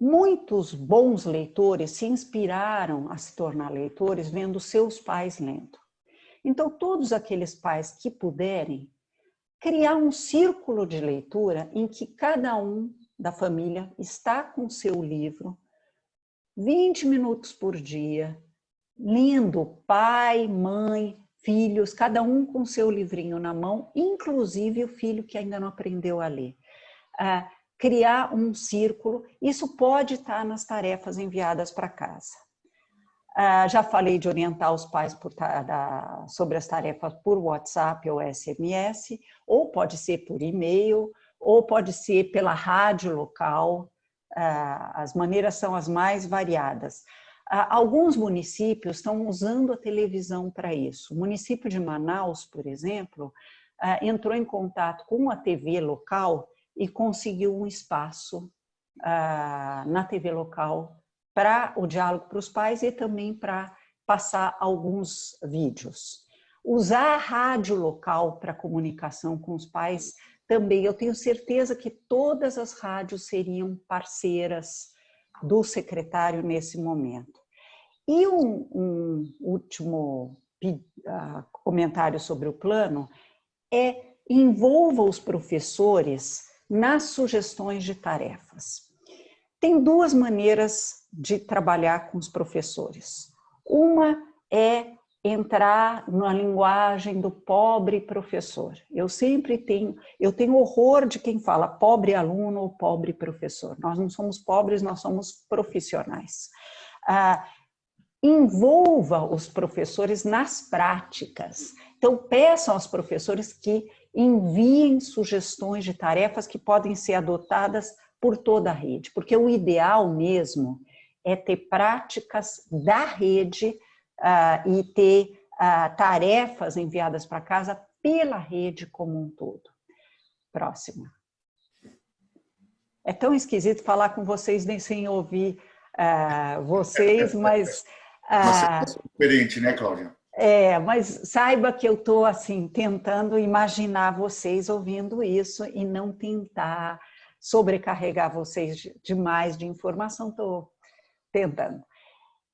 muitos bons leitores se inspiraram a se tornar leitores vendo seus pais lendo. Então, todos aqueles pais que puderem, criar um círculo de leitura em que cada um da família está com seu livro 20 minutos por dia, lendo pai, mãe, filhos, cada um com seu livrinho na mão, inclusive o filho que ainda não aprendeu a ler. Ah, criar um círculo, isso pode estar nas tarefas enviadas para casa. Ah, já falei de orientar os pais da, sobre as tarefas por WhatsApp ou SMS, ou pode ser por e-mail, ou pode ser pela rádio local, ah, as maneiras são as mais variadas. Ah, alguns municípios estão usando a televisão para isso. O município de Manaus, por exemplo, entrou em contato com a TV local e conseguiu um espaço na TV local para o diálogo para os pais e também para passar alguns vídeos. Usar a rádio local para comunicação com os pais também, eu tenho certeza que todas as rádios seriam parceiras do secretário nesse momento. E um, um último uh, comentário sobre o plano é envolva os professores nas sugestões de tarefas. Tem duas maneiras de trabalhar com os professores. Uma é entrar na linguagem do pobre professor. Eu sempre tenho, eu tenho horror de quem fala pobre aluno ou pobre professor. Nós não somos pobres, nós somos profissionais. Ah, envolva os professores nas práticas. Então, peçam aos professores que enviem sugestões de tarefas que podem ser adotadas por toda a rede, porque o ideal mesmo é ter práticas da rede uh, e ter uh, tarefas enviadas para casa pela rede como um todo. Próxima. É tão esquisito falar com vocês nem sem ouvir uh, vocês, mas... Uh, diferente, né, Cláudia? É, mas saiba que eu estou assim tentando imaginar vocês ouvindo isso e não tentar sobrecarregar vocês demais de informação, estou tentando.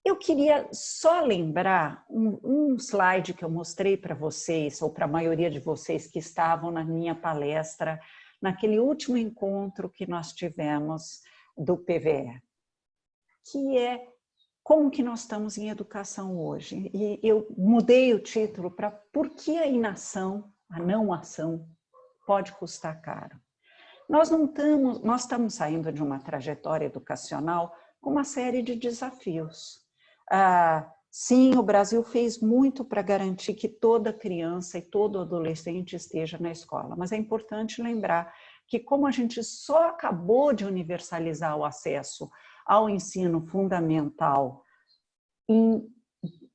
Eu queria só lembrar um, um slide que eu mostrei para vocês, ou para a maioria de vocês que estavam na minha palestra, naquele último encontro que nós tivemos do PVE, que é como que nós estamos em educação hoje. E eu mudei o título para Por que a inação, a não ação, pode custar caro? Nós não estamos, nós estamos saindo de uma trajetória educacional com uma série de desafios. Ah, sim, o Brasil fez muito para garantir que toda criança e todo adolescente esteja na escola, mas é importante lembrar que como a gente só acabou de universalizar o acesso ao ensino fundamental em,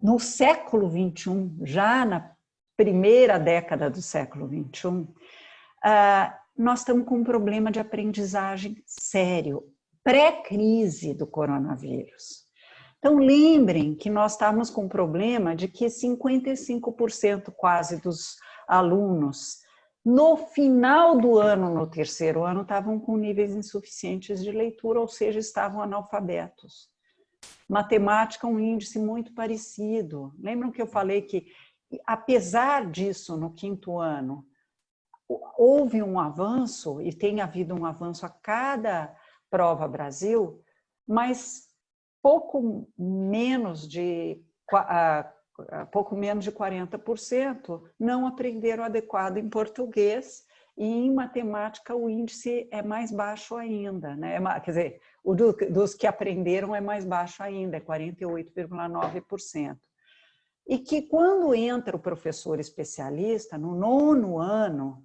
no século XXI, já na primeira década do século XXI, ah, nós estamos com um problema de aprendizagem sério, pré-crise do coronavírus. Então, lembrem que nós estávamos com um problema de que 55% quase dos alunos, no final do ano, no terceiro ano, estavam com níveis insuficientes de leitura, ou seja, estavam analfabetos. Matemática, um índice muito parecido. Lembram que eu falei que, apesar disso, no quinto ano, houve um avanço, e tem havido um avanço a cada prova Brasil, mas pouco menos de, pouco menos de 40% não aprenderam adequado em português e em matemática o índice é mais baixo ainda, né? É quer dizer, o do, dos que aprenderam é mais baixo ainda, é 48,9%. E que quando entra o professor especialista, no nono ano,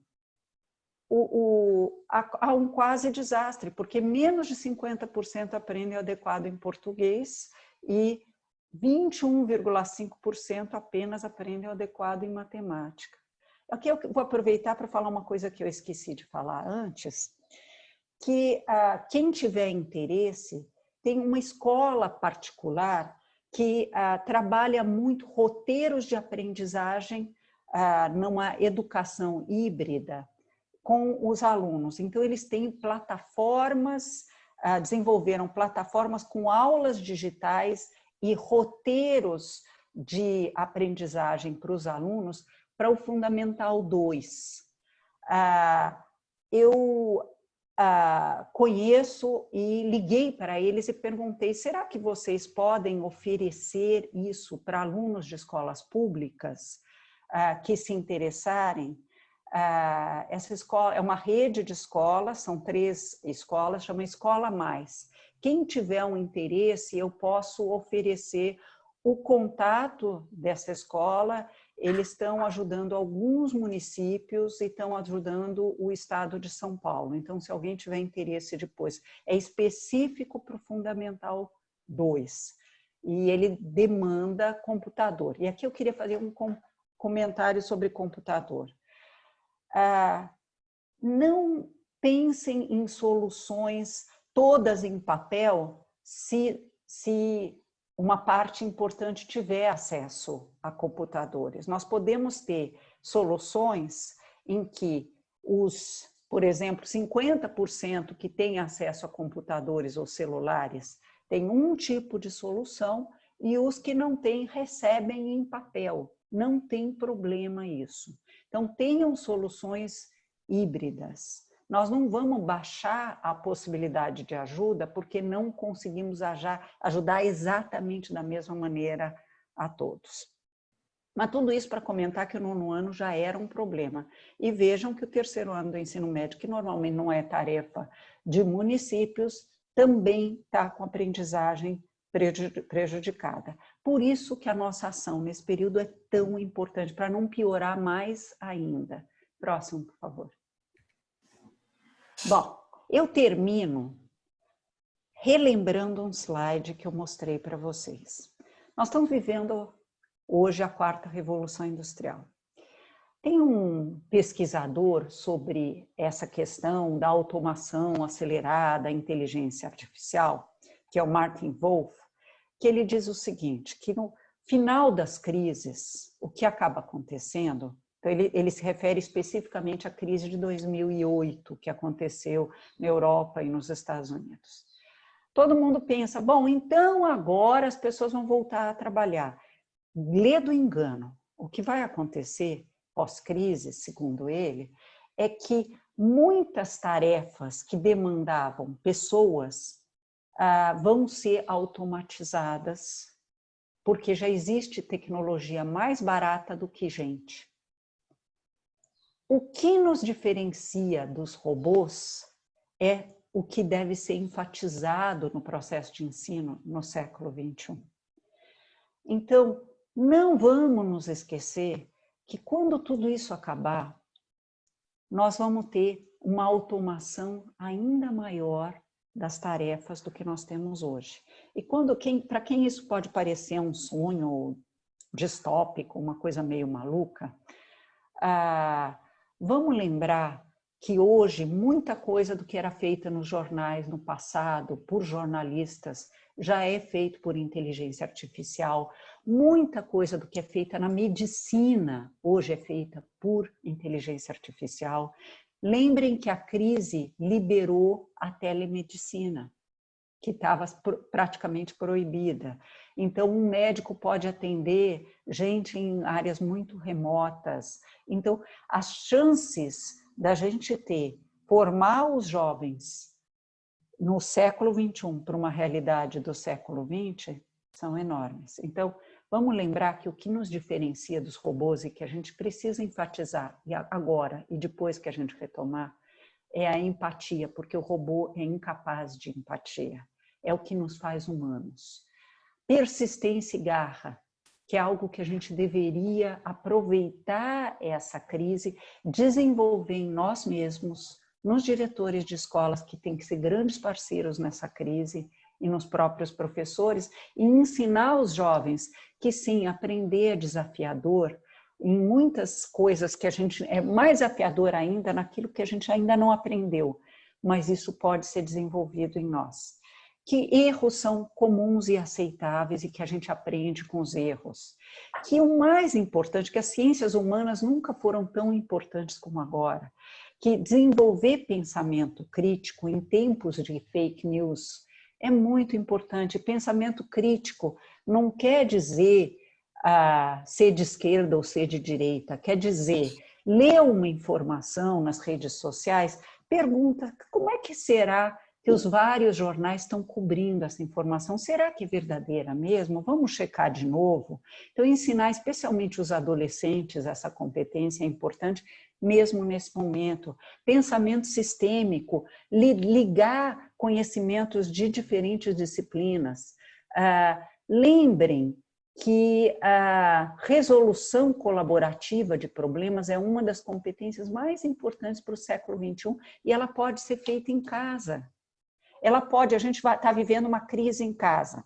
o, o, há, há, um quase desastre, porque menos de 50% aprendem adequado em português e 21,5% apenas aprendem adequado em matemática. Aqui eu vou aproveitar para falar uma coisa que eu esqueci de falar antes, que ah, quem tiver interesse, tem uma escola particular que ah, trabalha muito roteiros de aprendizagem ah, numa educação híbrida, com os alunos. Então, eles têm plataformas, ah, desenvolveram plataformas com aulas digitais e roteiros de aprendizagem para os alunos para o Fundamental 2. Ah, eu ah, conheço e liguei para eles e perguntei, será que vocês podem oferecer isso para alunos de escolas públicas? que se interessarem, uh, essa escola é uma rede de escolas, são três escolas, chama Escola Mais. Quem tiver um interesse, eu posso oferecer o contato dessa escola, eles estão ajudando alguns municípios e estão ajudando o estado de São Paulo. Então, se alguém tiver interesse depois, é específico para o Fundamental 2 e ele demanda computador. E aqui eu queria fazer um comentário sobre computador. Ah, não pensem em soluções todas em papel se, se uma parte importante tiver acesso a computadores. Nós podemos ter soluções em que os, por exemplo, 50% que têm acesso a computadores ou celulares têm um tipo de solução e os que não têm recebem em papel. Não tem problema isso. Então, tenham soluções híbridas nós não vamos baixar a possibilidade de ajuda porque não conseguimos ajudar exatamente da mesma maneira a todos. Mas tudo isso para comentar que o nono ano já era um problema. E vejam que o terceiro ano do ensino médio, que normalmente não é tarefa de municípios, também está com aprendizagem prejudicada. Por isso que a nossa ação nesse período é tão importante, para não piorar mais ainda. Próximo, por favor. Bom, eu termino relembrando um slide que eu mostrei para vocês. Nós estamos vivendo hoje a quarta revolução industrial. Tem um pesquisador sobre essa questão da automação acelerada, inteligência artificial, que é o Martin Wolf, que ele diz o seguinte, que no final das crises, o que acaba acontecendo então, ele, ele, se refere especificamente à crise de 2008, que aconteceu na Europa e nos Estados Unidos. Todo mundo pensa, bom, então agora as pessoas vão voltar a trabalhar. Lê do engano. O que vai acontecer pós-crise, segundo ele, é que muitas tarefas que demandavam pessoas ah, vão ser automatizadas, porque já existe tecnologia mais barata do que gente. O que nos diferencia dos robôs é o que deve ser enfatizado no processo de ensino no século XXI. Então, não vamos nos esquecer que quando tudo isso acabar, nós vamos ter uma automação ainda maior das tarefas do que nós temos hoje. E quando quem, para quem isso pode parecer um sonho distópico, uma coisa meio maluca, ah, Vamos lembrar que hoje muita coisa do que era feita nos jornais no passado, por jornalistas, já é feito por inteligência artificial. Muita coisa do que é feita na medicina hoje é feita por inteligência artificial. Lembrem que a crise liberou a telemedicina, que estava praticamente proibida. Então, um médico pode atender gente em áreas muito remotas. Então, as chances da gente ter, formar os jovens no século XXI para uma realidade do século XX são enormes. Então, vamos lembrar que o que nos diferencia dos robôs e que a gente precisa enfatizar agora e depois que a gente retomar é a empatia, porque o robô é incapaz de empatia. É o que nos faz humanos persistência e garra, que é algo que a gente deveria aproveitar essa crise, desenvolver em nós mesmos, nos diretores de escolas que têm que ser grandes parceiros nessa crise e nos próprios professores e ensinar os jovens que sim, aprender é desafiador em muitas coisas que a gente é mais desafiador ainda naquilo que a gente ainda não aprendeu, mas isso pode ser desenvolvido em nós que erros são comuns e aceitáveis e que a gente aprende com os erros. Que o mais importante, que as ciências humanas nunca foram tão importantes como agora, que desenvolver pensamento crítico em tempos de fake news é muito importante. Pensamento crítico não quer dizer ah, ser de esquerda ou ser de direita, quer dizer ler uma informação nas redes sociais, pergunta como é que será que os vários jornais estão cobrindo essa informação. Será que é verdadeira mesmo? Vamos checar de novo? Então, ensinar especialmente os adolescentes essa competência é importante, mesmo nesse momento. Pensamento sistêmico, ligar conhecimentos de diferentes disciplinas. Ah, lembrem que a resolução colaborativa de problemas é uma das competências mais importantes para o século XXI e ela pode ser feita em casa. Ela pode, a gente está vivendo uma crise em casa.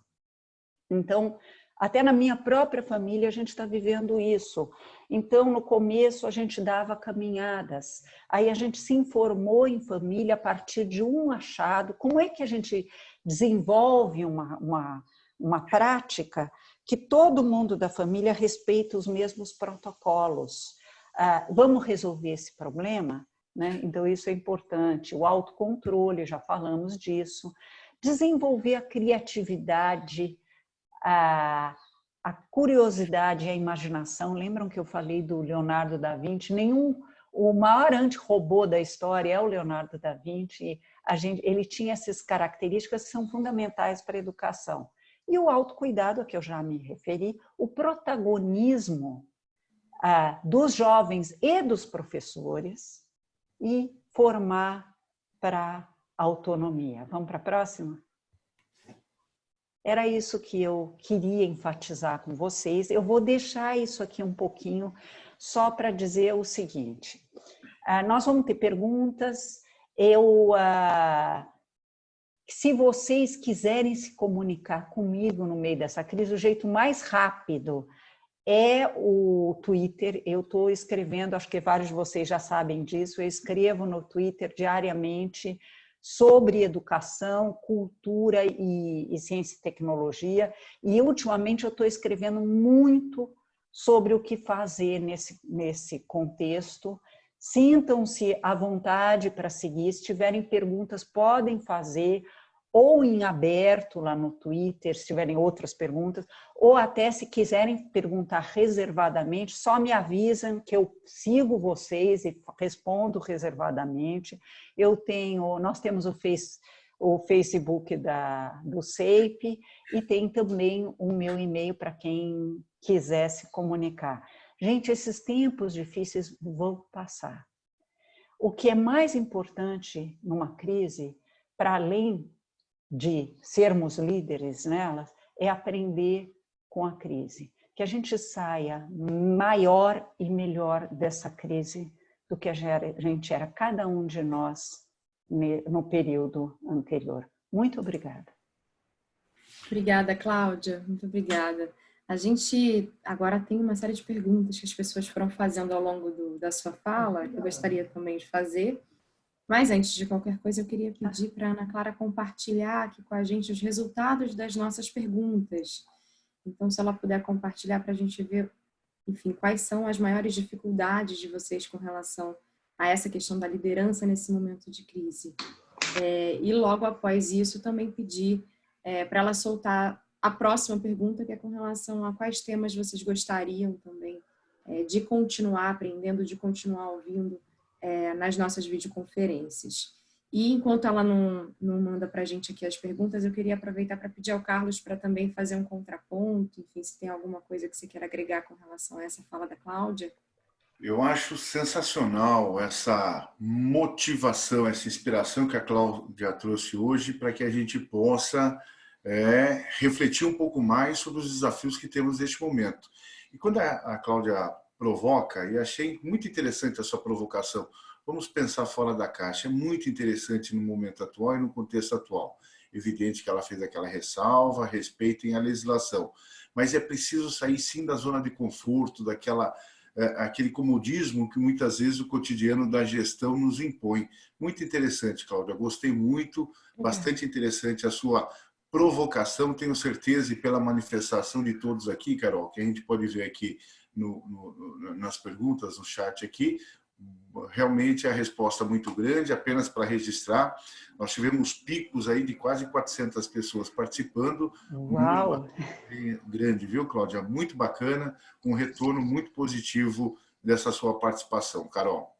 Então, até na minha própria família a gente está vivendo isso. Então, no começo a gente dava caminhadas, aí a gente se informou em família a partir de um achado. Como é que a gente desenvolve uma, uma, uma prática que todo mundo da família respeita os mesmos protocolos. Ah, vamos resolver esse problema? Né? Então, isso é importante. O autocontrole, já falamos disso. Desenvolver a criatividade, a, a curiosidade e a imaginação. Lembram que eu falei do Leonardo da Vinci? Nenhum, o maior antirrobô da história é o Leonardo da Vinci. A gente, ele tinha essas características que são fundamentais para a educação. E o autocuidado, a que eu já me referi, o protagonismo ah, dos jovens e dos professores e formar para autonomia. Vamos para a próxima? Era isso que eu queria enfatizar com vocês. Eu vou deixar isso aqui um pouquinho só para dizer o seguinte. Ah, nós vamos ter perguntas. Eu ah, se vocês quiserem se comunicar comigo no meio dessa crise, o jeito mais rápido é o Twitter. Eu estou escrevendo, acho que vários de vocês já sabem disso, eu escrevo no Twitter diariamente sobre educação, cultura e, e ciência e tecnologia. E ultimamente eu estou escrevendo muito sobre o que fazer nesse, nesse contexto. Sintam-se à vontade para seguir. Se tiverem perguntas, podem fazer ou em aberto lá no Twitter, se tiverem outras perguntas, ou até se quiserem perguntar reservadamente, só me avisam que eu sigo vocês e respondo reservadamente. Eu tenho, nós temos o, face, o Facebook da, do SEIP e tem também o meu e-mail para quem quiser se comunicar. Gente, esses tempos difíceis vão passar. O que é mais importante numa crise, para além de sermos líderes nelas, é aprender com a crise. Que a gente saia maior e melhor dessa crise do que a gente era, cada um de nós, no período anterior. Muito obrigada. Obrigada, Cláudia. Muito obrigada. A gente agora tem uma série de perguntas que as pessoas foram fazendo ao longo do, da sua fala, que eu gostaria também de fazer. Mas antes de qualquer coisa, eu queria pedir para a Ana Clara compartilhar aqui com a gente os resultados das nossas perguntas. Então, se ela puder compartilhar para a gente ver, enfim, quais são as maiores dificuldades de vocês com relação a essa questão da liderança nesse momento de crise. É, e logo após isso, também pedir é, para ela soltar a próxima pergunta, que é com relação a quais temas vocês gostariam também é, de continuar aprendendo, de continuar ouvindo é, nas nossas videoconferências. E enquanto ela não, não manda para a gente aqui as perguntas, eu queria aproveitar para pedir ao Carlos para também fazer um contraponto, enfim, se tem alguma coisa que você queira agregar com relação a essa fala da Cláudia. Eu acho sensacional essa motivação, essa inspiração que a Cláudia trouxe hoje para que a gente possa é, refletir um pouco mais sobre os desafios que temos neste momento. E quando a, a Cláudia provoca, e achei muito interessante a sua provocação, vamos pensar fora da caixa, é muito interessante no momento atual e no contexto atual. Evidente que ela fez aquela ressalva, respeitem a legislação, mas é preciso sair sim da zona de conforto, daquela é, aquele comodismo que muitas vezes o cotidiano da gestão nos impõe. Muito interessante, Cláudia, gostei muito, bastante interessante a sua provocação, tenho certeza, e pela manifestação de todos aqui, Carol, que a gente pode ver aqui no, no, nas perguntas, no chat aqui, realmente a resposta muito grande, apenas para registrar, nós tivemos picos aí de quase 400 pessoas participando. Uau! Grande, viu, Cláudia? Muito bacana, um retorno muito positivo dessa sua participação. Carol.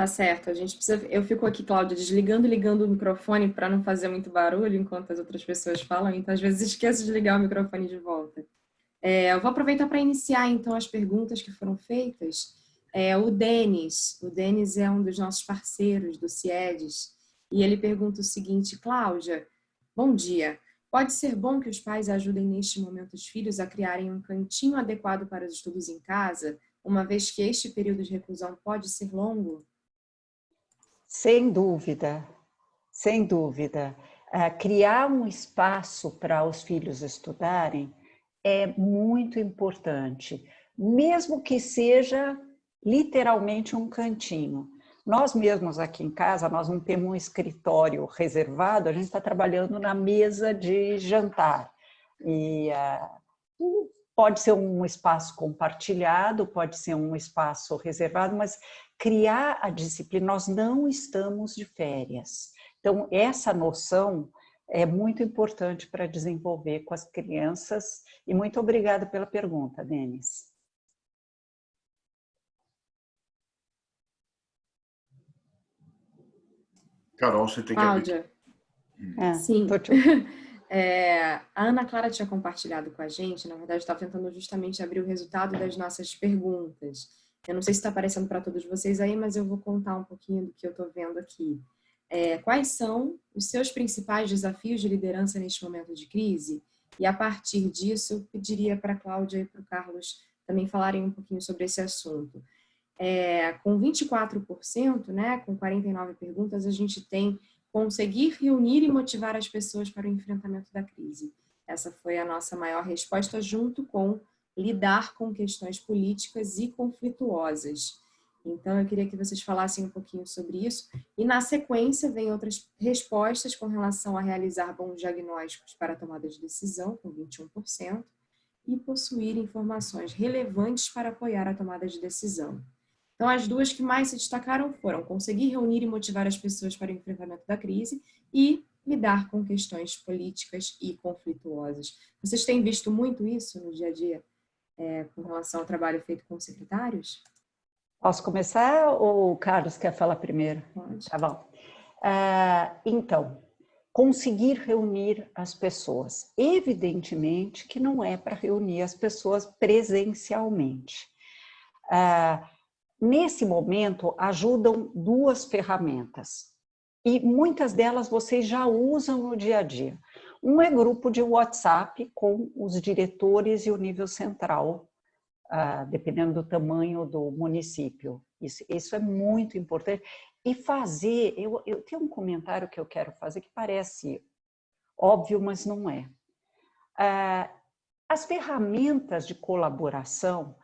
Tá certo, a gente precisa. Eu fico aqui, Cláudia, desligando e ligando o microfone para não fazer muito barulho enquanto as outras pessoas falam, então às vezes *laughs* esqueço de ligar o microfone de volta. É, eu vou aproveitar para iniciar então as perguntas que foram feitas. É, o Denis, o Denis é um dos nossos parceiros do CIEDES, e ele pergunta o seguinte, Cláudia, bom dia. Pode ser bom que os pais ajudem neste momento os filhos a criarem um cantinho adequado para os estudos em casa, uma vez que este período de reclusão pode ser longo? Sem dúvida, sem dúvida. Uh, criar um espaço para os filhos estudarem é muito importante, mesmo que seja literalmente um cantinho. Nós mesmos aqui em casa, nós não temos um escritório reservado, a gente está trabalhando na mesa de jantar. E uh, pode ser um espaço compartilhado, pode ser um espaço reservado, mas criar a disciplina, nós não estamos de férias. Então, essa noção é muito importante para desenvolver com as crianças. E muito obrigada pela pergunta, Denis. Carol, você tem Cláudia. que abrir. É, Sim. *laughs* É, a Ana Clara tinha compartilhado com a gente, na verdade, estava tentando justamente abrir o resultado das nossas perguntas. Eu não sei se está aparecendo para todos vocês aí, mas eu vou contar um pouquinho do que eu estou vendo aqui. É, quais são os seus principais desafios de liderança neste momento de crise? E a partir disso, pediria para a Cláudia e para o Carlos também falarem um pouquinho sobre esse assunto. É, com 24%, né, com 49 perguntas, a gente tem conseguir reunir e motivar as pessoas para o enfrentamento da crise. Essa foi a nossa maior resposta, junto com lidar com questões políticas e conflituosas. Então, eu queria que vocês falassem um pouquinho sobre isso. E, na sequência, vem outras respostas com relação a realizar bons diagnósticos para tomada de decisão, com 21%, e possuir informações relevantes para apoiar a tomada de decisão, então, as duas que mais se destacaram foram conseguir reunir e motivar as pessoas para o enfrentamento da crise e lidar com questões políticas e conflituosas. Vocês têm visto muito isso no dia a dia é, com relação ao trabalho feito com secretários? Posso começar ou o Carlos quer falar primeiro? Pode. Tá bom. Uh, então, conseguir reunir as pessoas. Evidentemente que não é para reunir as pessoas presencialmente. Uh, Nesse momento, ajudam duas ferramentas. E muitas delas vocês já usam no dia a dia. Um é grupo de WhatsApp com os diretores e o nível central, ah, dependendo do tamanho do município. Isso, isso é muito importante. E fazer, eu, eu tenho um comentário que eu quero fazer que parece óbvio, mas não é. Ah, as ferramentas de colaboração,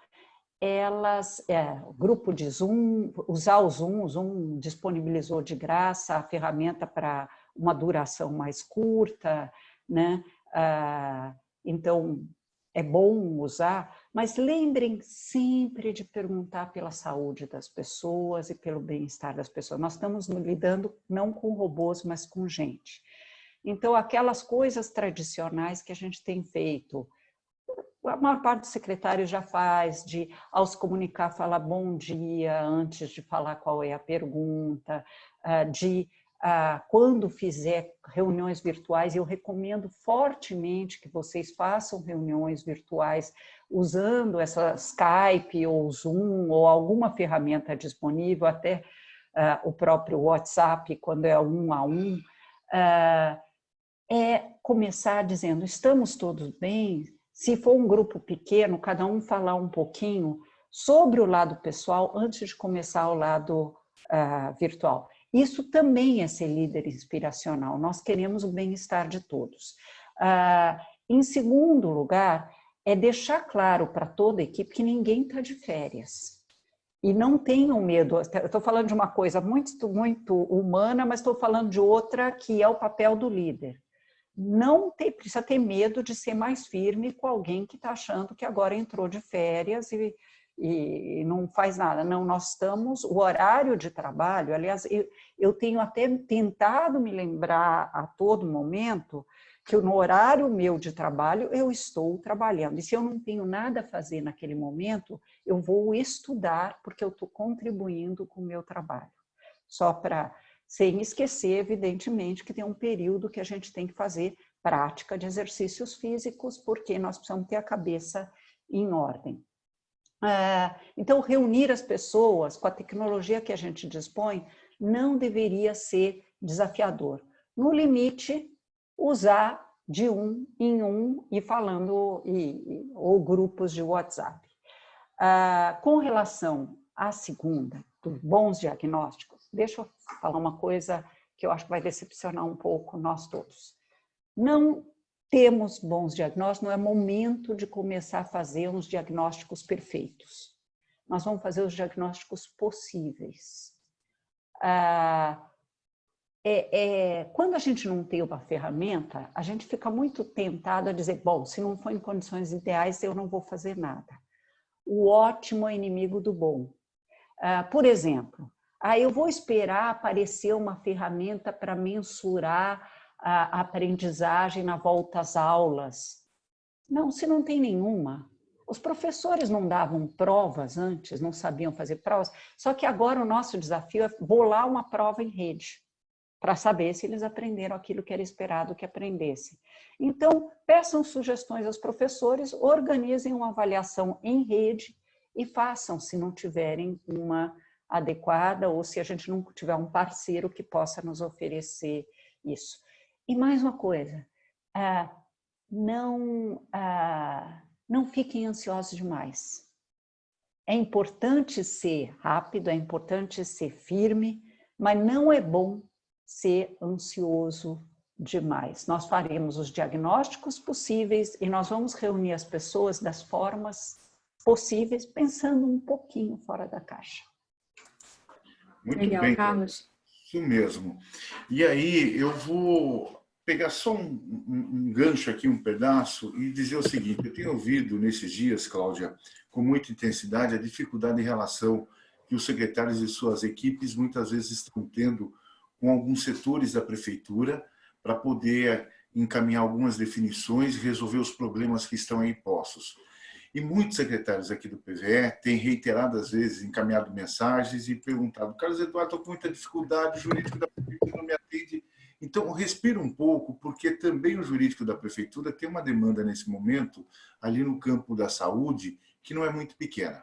elas, é, grupo de Zoom, usar o Zoom, o Zoom disponibilizou de graça a ferramenta para uma duração mais curta, né? Ah, então, é bom usar, mas lembrem sempre de perguntar pela saúde das pessoas e pelo bem-estar das pessoas. Nós estamos lidando não com robôs, mas com gente. Então, aquelas coisas tradicionais que a gente tem feito, a maior parte dos secretários já faz, de ao se comunicar, falar bom dia antes de falar qual é a pergunta, ah, de ah, quando fizer reuniões virtuais, eu recomendo fortemente que vocês façam reuniões virtuais usando essa Skype ou Zoom ou alguma ferramenta disponível, até ah, o próprio WhatsApp, quando é um a um, é começar dizendo, estamos todos bem? Se for um grupo pequeno, cada um falar um pouquinho sobre o lado pessoal antes de começar o lado uh, virtual. Isso também é ser líder inspiracional. Nós queremos o bem-estar de todos. Uh, em segundo lugar, é deixar claro para toda a equipe que ninguém está de férias. E não tenham medo. Estou falando de uma coisa muito, muito humana, mas estou falando de outra que é o papel do líder não ter, precisa ter medo de ser mais firme com alguém que está achando que agora entrou de férias e, e não faz nada. Não, nós estamos, o horário de trabalho, aliás, eu, eu tenho até tentado me lembrar a todo momento que no horário meu de trabalho eu estou trabalhando. E se eu não tenho nada a fazer naquele momento, eu vou estudar porque eu estou contribuindo com o meu trabalho. Só para, sem esquecer, evidentemente, que tem um período que a gente tem que fazer prática de exercícios físicos, porque nós precisamos ter a cabeça em ordem. É, então, reunir as pessoas com a tecnologia que a gente dispõe não deveria ser desafiador. No limite, usar de um em um e falando, ou grupos de WhatsApp. Ah, com relação à segunda, bons diagnósticos, deixa eu falar uma coisa que eu acho que vai decepcionar um pouco nós todos. Não temos bons diagnósticos, não é momento de começar a fazer uns diagnósticos perfeitos. Nós vamos fazer os diagnósticos possíveis. Ah, é, é, quando a gente não tem uma ferramenta, a gente fica muito tentado a dizer, bom, se não for em condições ideais, eu não vou fazer nada. O ótimo é inimigo do bom. Ah, por exemplo, ah, eu vou esperar aparecer uma ferramenta para mensurar a aprendizagem na volta às aulas. Não, se não tem nenhuma. Os professores não davam provas antes, não sabiam fazer provas, só que agora o nosso desafio é bolar uma prova em rede, para saber se eles aprenderam aquilo que era esperado que aprendessem. Então, peçam sugestões aos professores, organizem uma avaliação em rede e façam, se não tiverem uma adequada ou se a gente não tiver um parceiro que possa nos oferecer isso. E mais uma coisa, ah, não, ah, não fiquem ansiosos demais. É importante ser rápido, é importante ser firme, mas não é bom ser ansioso demais. Nós faremos os diagnósticos possíveis e nós vamos reunir as pessoas das formas possíveis, pensando um pouquinho fora da caixa. Muito Legal, bem, Carlos. Isso mesmo. E aí eu vou pegar só um, um, um, gancho aqui, um pedaço, e dizer o seguinte, eu tenho ouvido nesses dias, Cláudia, com muita intensidade, a dificuldade em relação que os secretários e suas equipes muitas vezes estão tendo com alguns setores da prefeitura para poder encaminhar algumas definições e resolver os problemas que estão aí postos. E muitos secretários aqui do PVE têm reiteradas vezes encaminhado mensagens e perguntado, Carlos Eduardo, estou com muita dificuldade, o jurídico da prefeitura não me atende então, respira um pouco, porque também o jurídico da prefeitura tem uma demanda nesse momento, ali no campo da saúde, que não é muito pequena.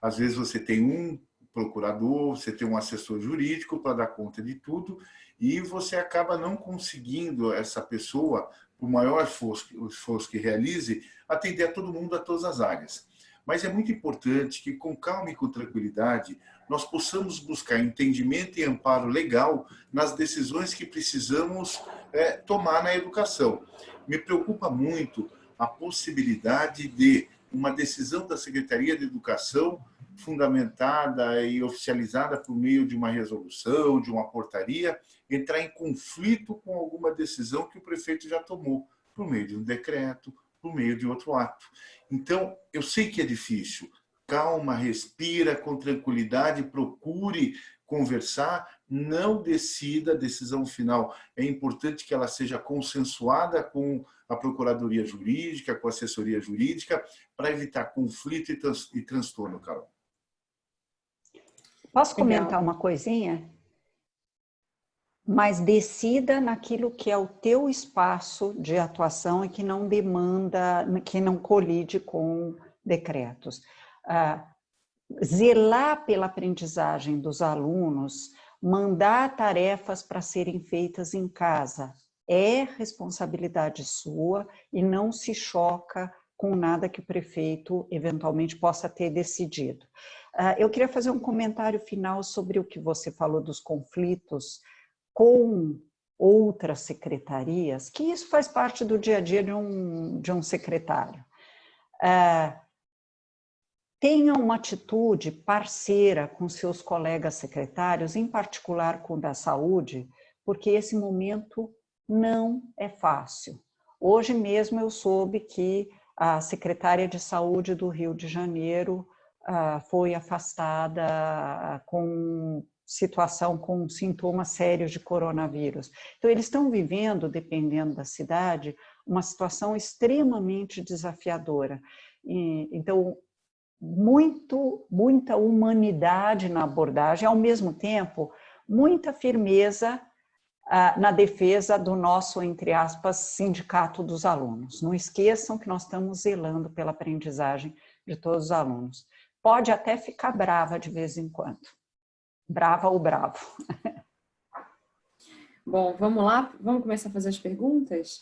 Às vezes você tem um procurador, você tem um assessor jurídico para dar conta de tudo, e você acaba não conseguindo essa pessoa, por maior esforço, esforço que realize, atender a todo mundo, a todas as áreas. Mas é muito importante que, com calma e com tranquilidade, nós possamos buscar entendimento e amparo legal nas decisões que precisamos é, tomar na educação. Me preocupa muito a possibilidade de uma decisão da Secretaria de Educação fundamentada e oficializada por meio de uma resolução, de uma portaria, entrar em conflito com alguma decisão que o prefeito já tomou, por meio de um decreto, por meio de outro ato. Então, eu sei que é difícil, calma, respira com tranquilidade, procure conversar, não decida a decisão final. É importante que ela seja consensuada com a Procuradoria Jurídica, com a assessoria jurídica, para evitar conflito e, trans, e transtorno, Carol. Posso comentar uma coisinha? Mas decida naquilo que é o teu espaço de atuação e que não demanda, que não colide com decretos zelar pela aprendizagem dos alunos, mandar tarefas para serem feitas em casa, é responsabilidade sua e não se choca com nada que o prefeito eventualmente possa ter decidido. Eu queria fazer um comentário final sobre o que você falou dos conflitos com outras secretarias, que isso faz parte do dia a dia de um, de um secretário tenha uma atitude parceira com seus colegas secretários, em particular com o da saúde, porque esse momento não é fácil. Hoje mesmo eu soube que a secretária de saúde do Rio de Janeiro ah, foi afastada com situação com sintomas sérios de coronavírus. Então, eles estão vivendo, dependendo da cidade, uma situação extremamente desafiadora. então, muito, muita humanidade na abordagem, ao mesmo tempo, muita firmeza ah, na defesa do nosso, entre aspas, sindicato dos alunos. Não esqueçam que nós estamos zelando pela aprendizagem de todos os alunos. Pode até ficar brava de vez em quando. Brava ou bravo. Bom, vamos lá? Vamos começar a fazer as perguntas?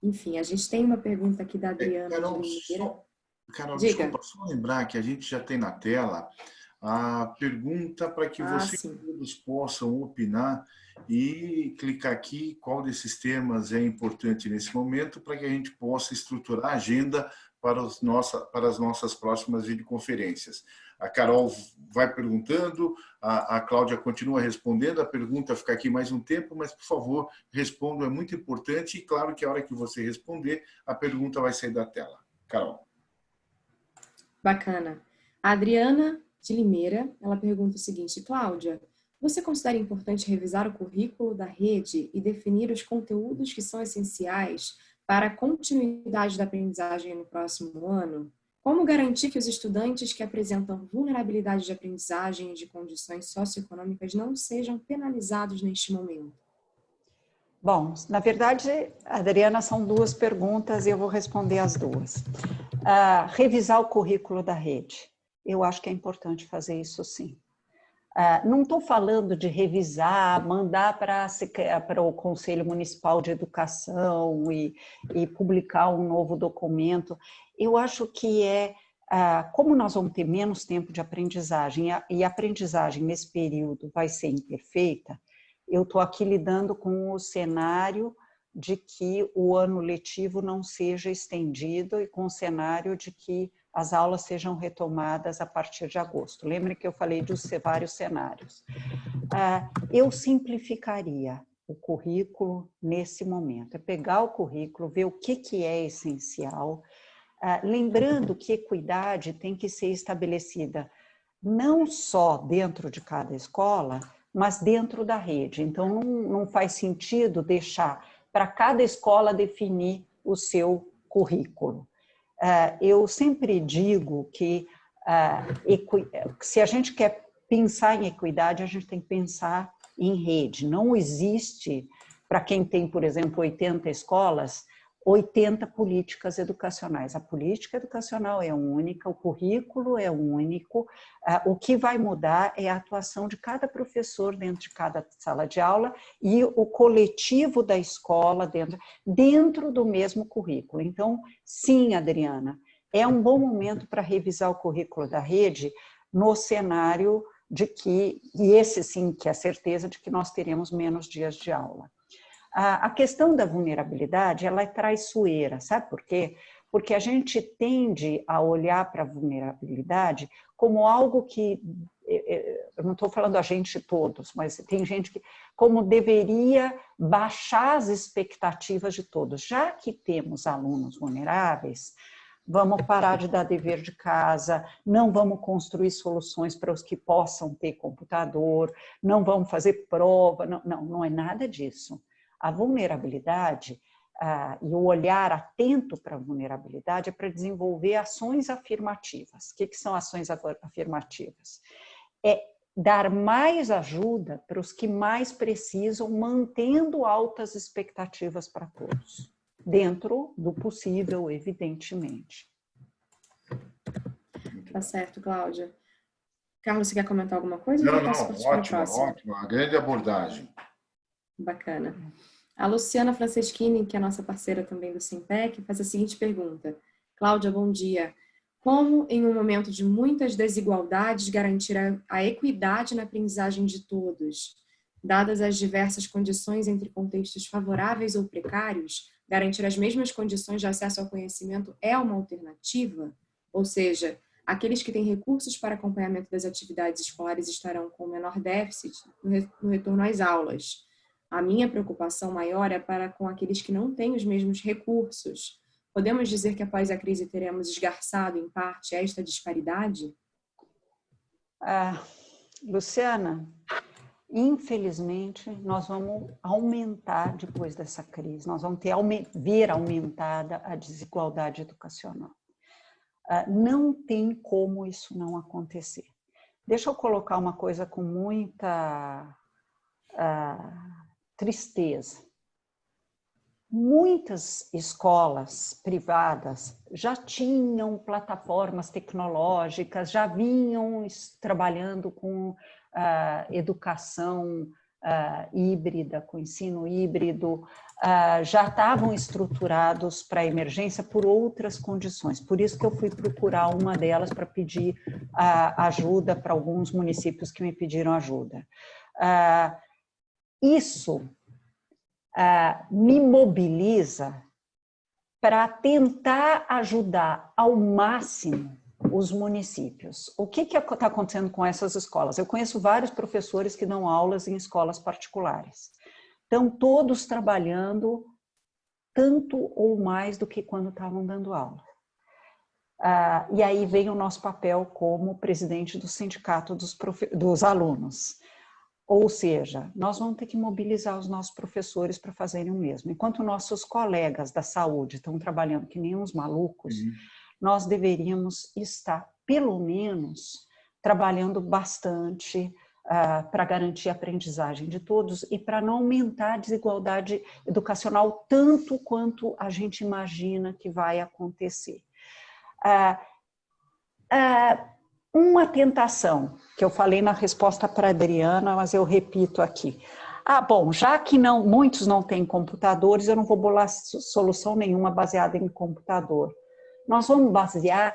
Enfim, a gente tem uma pergunta aqui da Adriana. É, Carol, só, Carol desculpa, só lembrar que a gente já tem na tela a pergunta para que ah, vocês todos possam opinar e clicar aqui qual desses temas é importante nesse momento para que a gente possa estruturar a agenda para, os nossa, para as nossas próximas videoconferências. A Carol vai perguntando, a, a Cláudia continua respondendo, a pergunta fica aqui mais um tempo, mas, por favor, responda, é muito importante e, claro, que a hora que você responder, a pergunta vai sair da tela. Carol. Bacana. A Adriana de Limeira, ela pergunta o seguinte, Cláudia, você considera importante revisar o currículo da rede e definir os conteúdos que são essenciais para a continuidade da aprendizagem no próximo ano? Como garantir que os estudantes que apresentam vulnerabilidade de aprendizagem e de condições socioeconômicas não sejam penalizados neste momento? Bom, na verdade, Adriana, são duas perguntas e eu vou responder as duas. Uh, revisar o currículo da rede. Eu acho que é importante fazer isso sim. Ah, não estou falando de revisar, mandar para o Conselho Municipal de Educação e, e, publicar um novo documento. Eu acho que é, uh, como nós vamos ter menos tempo de aprendizagem e a aprendizagem nesse período vai ser imperfeita, eu estou aqui lidando com o cenário de que o ano letivo não seja estendido e com o cenário de que as aulas sejam retomadas a partir de agosto. Lembre que eu falei dos vários cenários. Ah, eu simplificaria o currículo nesse momento, é pegar o currículo, ver o que, que é essencial, ah, lembrando que equidade tem que ser estabelecida não só dentro de cada escola, mas dentro da rede. Então, não, não faz sentido deixar para cada escola definir o seu currículo. Ah, eu sempre digo que ah, se a gente quer pensar em equidade, a gente tem que pensar em rede. Não existe, para quem tem, por exemplo, 80 escolas, 80 políticas educacionais. A política educacional é única, o currículo é único, ah, o que vai mudar é a atuação de cada professor dentro de cada sala de aula e o coletivo da escola dentro, dentro do mesmo currículo. Então, sim, Adriana, é um bom momento para revisar o currículo da rede no cenário de que, e esse sim, que é a certeza de que nós teremos menos dias de aula. A, questão da vulnerabilidade, ela é traiçoeira, sabe por quê? Porque a gente tende a olhar para a vulnerabilidade como algo que, eu não estou falando a gente todos, mas tem gente que, como deveria baixar as expectativas de todos. Já que temos alunos vulneráveis, vamos parar de dar dever de casa, não vamos construir soluções para os que possam ter computador, não vamos fazer prova, não, não, não é nada disso. A vulnerabilidade ah, e o olhar atento para a vulnerabilidade é para desenvolver ações afirmativas. O que, que são ações afirmativas? É dar mais ajuda para os que mais precisam, mantendo altas expectativas para todos, dentro do possível, evidentemente. Tá certo, Cláudia. Carlos, você quer comentar alguma coisa? Não, não, ótimo, ótimo. A grande abordagem. Bacana. A Luciana Franceschini, que é nossa parceira também do Simpec, faz a seguinte pergunta. Cláudia, bom dia. Como, em um momento de muitas desigualdades, garantir a equidade na aprendizagem de todos? Dadas as diversas condições entre contextos favoráveis ou precários, garantir as mesmas condições de acesso ao conhecimento é uma alternativa? Ou seja, aqueles que têm recursos para acompanhamento das atividades escolares estarão com menor déficit no retorno às aulas a minha preocupação maior é para com aqueles que não têm os mesmos recursos. Podemos dizer que após a crise teremos esgarçado, em parte, esta disparidade? Ah, Luciana, infelizmente, nós vamos aumentar depois dessa crise, nós vamos ter, ver aumentada a desigualdade educacional. Ah, não tem como isso não acontecer. Deixa eu colocar uma coisa com muita uh, tristeza. Muitas escolas privadas já tinham plataformas tecnológicas, já vinham trabalhando com uh, educação uh, híbrida, com ensino híbrido, uh, já estavam estruturados para emergência por outras condições. Por isso que eu fui procurar uma delas para pedir uh, ajuda para alguns municípios que me pediram ajuda. Isso me mobiliza para tentar ajudar ao máximo os municípios. O que está acontecendo com essas escolas? Eu conheço vários professores que dão aulas em escolas particulares. Estão todos trabalhando tanto ou mais do que quando estavam dando aula. Ah, e aí vem o nosso papel como presidente do sindicato dos, dos alunos. Ou seja, nós vamos ter que mobilizar os nossos professores para fazerem o mesmo. Enquanto nossos colegas da saúde estão trabalhando que nem uns malucos, uhum nós deveríamos estar, pelo menos, trabalhando bastante uh, para garantir a aprendizagem de todos e para não aumentar a desigualdade educacional tanto quanto a gente imagina que vai acontecer. Uh, uh, uma tentação, que eu falei na resposta para Adriana, mas eu repito aqui. Ah, bom, já que não, muitos não têm computadores, eu não vou bolar solução nenhuma baseada em computador nós vamos basear,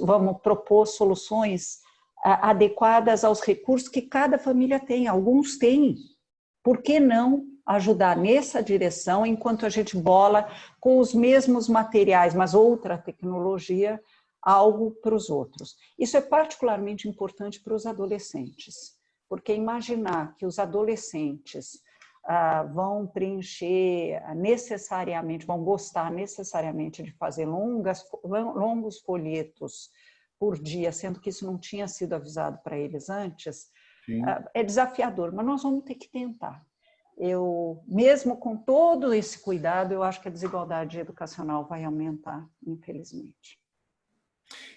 vamos propor soluções adequadas aos recursos que cada família tem. Alguns têm. Por que não ajudar nessa direção, enquanto a gente bola com os mesmos materiais, mas outra tecnologia, algo para os outros. Isso é particularmente importante para os adolescentes, porque imaginar que os adolescentes ah, vão preencher necessariamente, vão gostar necessariamente de fazer longas, longos folhetos por dia, sendo que isso não tinha sido avisado para eles antes, ah, é desafiador, mas nós vamos ter que tentar. Eu, mesmo com todo esse cuidado, eu acho que a desigualdade educacional vai aumentar, infelizmente.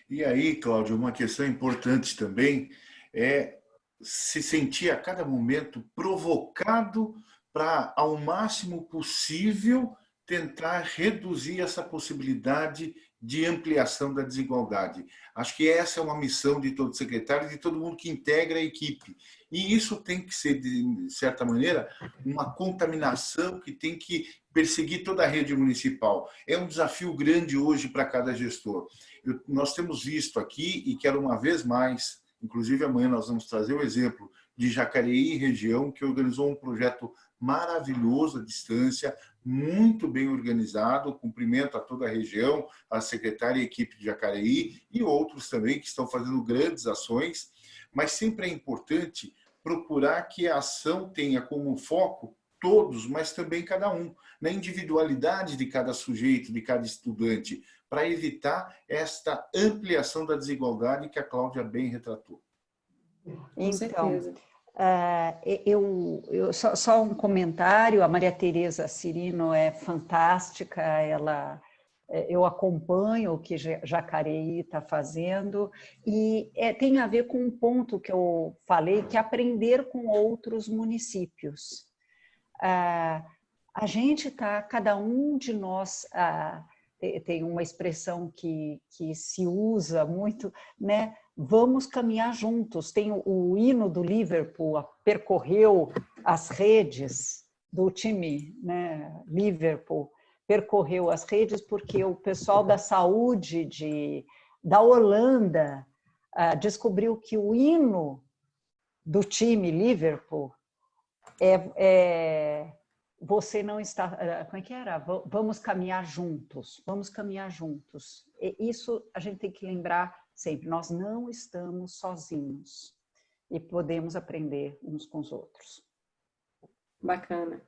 E aí, Cláudio, uma questão importante também é se sentir a cada momento provocado para, ao máximo possível, tentar reduzir essa possibilidade de ampliação da desigualdade. Acho que essa é uma missão de todo secretário e de todo mundo que integra a equipe. E isso tem que ser, de certa maneira, uma contaminação que tem que perseguir toda a rede municipal. É um desafio grande hoje para cada gestor. Eu, nós temos visto aqui, e quero uma vez mais, inclusive amanhã nós vamos trazer o exemplo de Jacareí região, que organizou um projeto maravilhoso à distância, muito bem organizado, cumprimento a toda a região, a secretária e equipe de Jacareí e outros também que estão fazendo grandes ações, mas sempre é importante procurar que a ação tenha como foco todos, mas também cada um, na individualidade de cada sujeito, de cada estudante, para evitar esta ampliação da desigualdade que a Cláudia bem retratou. Então, Uh, eu, eu só, só, um comentário, a Maria Tereza Cirino é fantástica, ela, é, eu acompanho o que Jacareí está fazendo e é, tem a ver com um ponto que eu falei, que é aprender com outros municípios. Uh, a gente está, cada um de nós, uh, tem uma expressão que, que se usa muito, né? Vamos caminhar juntos. Tem o, hino do Liverpool, percorreu as redes do time, né? Liverpool, percorreu as redes porque o pessoal da saúde de, da Holanda uh, descobriu que o hino do time Liverpool é, é você não está, eh, como é que era? Vamos caminhar juntos, vamos caminhar juntos. E isso a gente tem que lembrar sempre, nós não estamos sozinhos e podemos aprender uns com os outros. Bacana.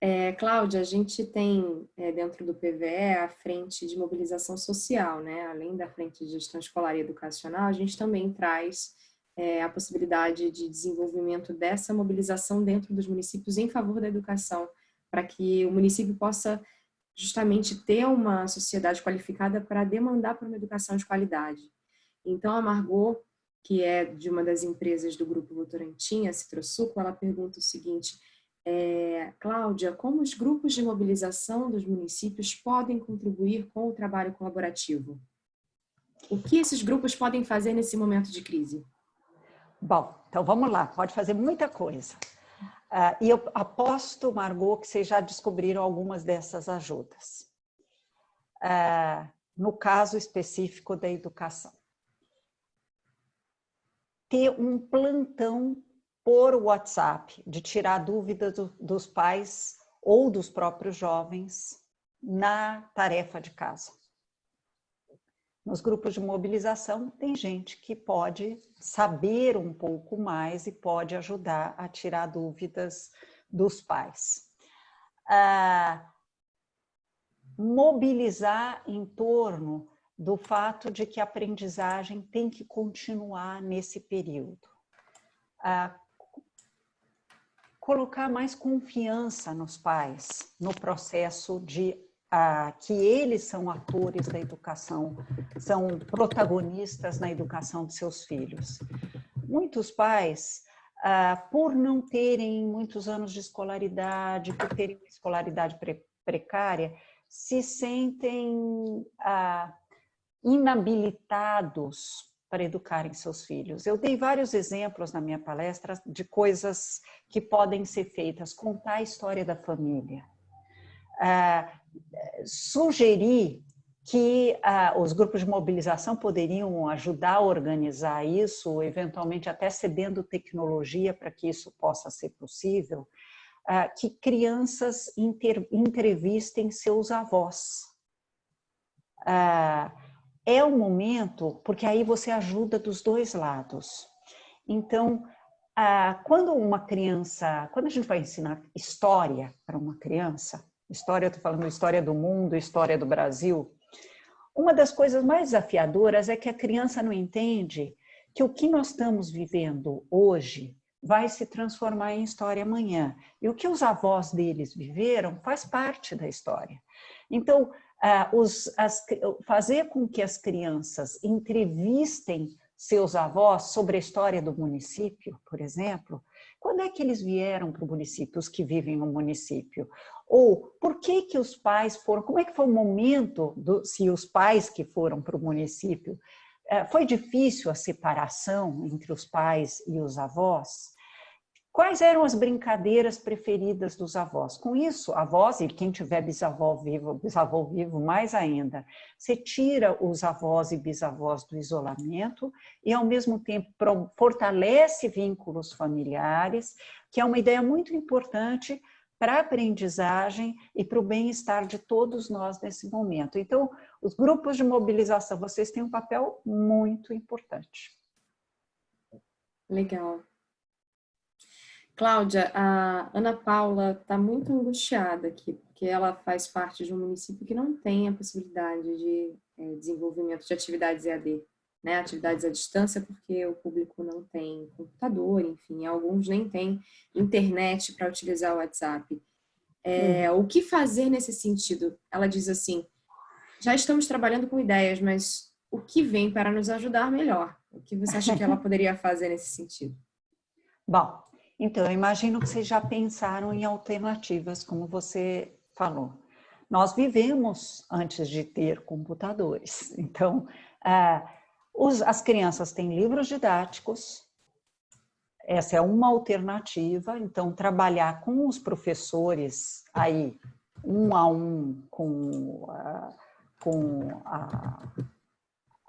É, Cláudia, a gente tem é, dentro do PVE a frente de mobilização social, né? Além da frente de gestão escolar e educacional, a gente também traz é, a possibilidade de desenvolvimento dessa mobilização dentro dos municípios em favor da educação, para que o município possa justamente ter uma sociedade qualificada para demandar por uma educação de qualidade. Então, a Margot que é de uma das empresas do Grupo Votorantim, a Citrosuco, ela pergunta o seguinte, é, Cláudia, como os grupos de mobilização dos municípios podem contribuir com o trabalho colaborativo? O que esses grupos podem fazer nesse momento de crise? Bom, então vamos lá, pode fazer muita coisa. Uh, e eu aposto, Margot, que vocês já descobriram algumas dessas ajudas. Uh, no caso específico da educação. Ter um plantão por WhatsApp, de tirar dúvidas do, dos pais ou dos próprios jovens na tarefa de casa. Nos grupos de mobilização, tem gente que pode saber um pouco mais e pode ajudar a tirar dúvidas dos pais. Ah, mobilizar em torno do fato de que a aprendizagem tem que continuar nesse período. Ah, colocar mais confiança nos pais no processo de ah, que eles são atores da educação, são protagonistas na educação de seus filhos. Muitos pais, ah, por não terem muitos anos de escolaridade, por terem escolaridade pre precária, se sentem ah, inabilitados para educarem seus filhos. Eu dei vários exemplos na minha palestra de coisas que podem ser feitas, contar a história da família, ah, sugerir que ah, os grupos de mobilização poderiam ajudar a organizar isso, eventualmente até cedendo tecnologia para que isso possa ser possível, ah, que crianças inter, entrevistem seus avós. Ah, é o momento, porque aí você ajuda dos dois lados. Então, ah, quando uma criança, quando a gente vai ensinar história para uma criança, história, eu estou falando história do mundo, história do Brasil, uma das coisas mais desafiadoras é que a criança não entende que o que nós estamos vivendo hoje vai se transformar em história amanhã. E o que os avós deles viveram faz parte da história. Então, uh, os, as, fazer com que as crianças entrevistem seus avós sobre a história do município, por exemplo, quando é que eles vieram para o município, os que vivem no município? Ou por que que os pais foram, como é que foi o momento, do, se os pais que foram para o município, eh, foi difícil a separação entre os pais e os avós? Quais eram as brincadeiras preferidas dos avós? Com isso, avós, e quem tiver bisavó vivo, bisavô vivo, mais ainda, você tira os avós e bisavós do isolamento e, ao mesmo tempo, fortalece vínculos familiares, que é uma ideia muito importante para a aprendizagem e para o bem-estar de todos nós nesse momento. Então, os grupos de mobilização, vocês têm um papel muito importante. Legal. Cláudia, a Ana Paula está muito angustiada aqui, porque ela faz parte de um município que não tem a possibilidade de é, desenvolvimento de atividades EAD né, atividades à distância, porque o público não tem computador, enfim, alguns nem têm internet para utilizar o WhatsApp. É, uhum. O que fazer nesse sentido? Ela diz assim, já estamos trabalhando com ideias, mas o que vem para nos ajudar melhor? O que você acha que ela *laughs* poderia fazer nesse sentido? Bom, então, eu imagino que vocês já pensaram em alternativas, como você falou. Nós vivemos antes de ter computadores, *laughs* então... Ah, os, as crianças têm livros didáticos, essa é uma alternativa, então trabalhar com os professores aí, um a um, com, a, com a,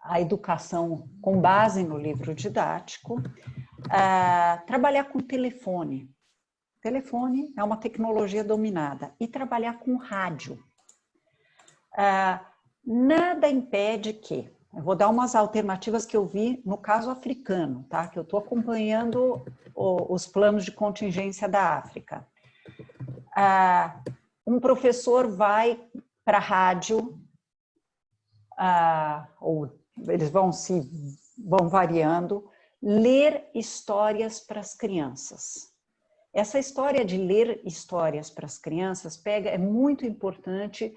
a educação com base no livro didático, uh, trabalhar com telefone. Telefone é uma tecnologia dominada. E trabalhar com rádio. Uh, nada impede que eu vou dar umas alternativas que eu vi no caso africano, tá? Que eu estou acompanhando o, os planos de contingência da África. Ah, um professor vai para a rádio, ah, ou eles vão se vão variando, ler histórias para as crianças. Essa história de ler histórias para as crianças pega é muito importante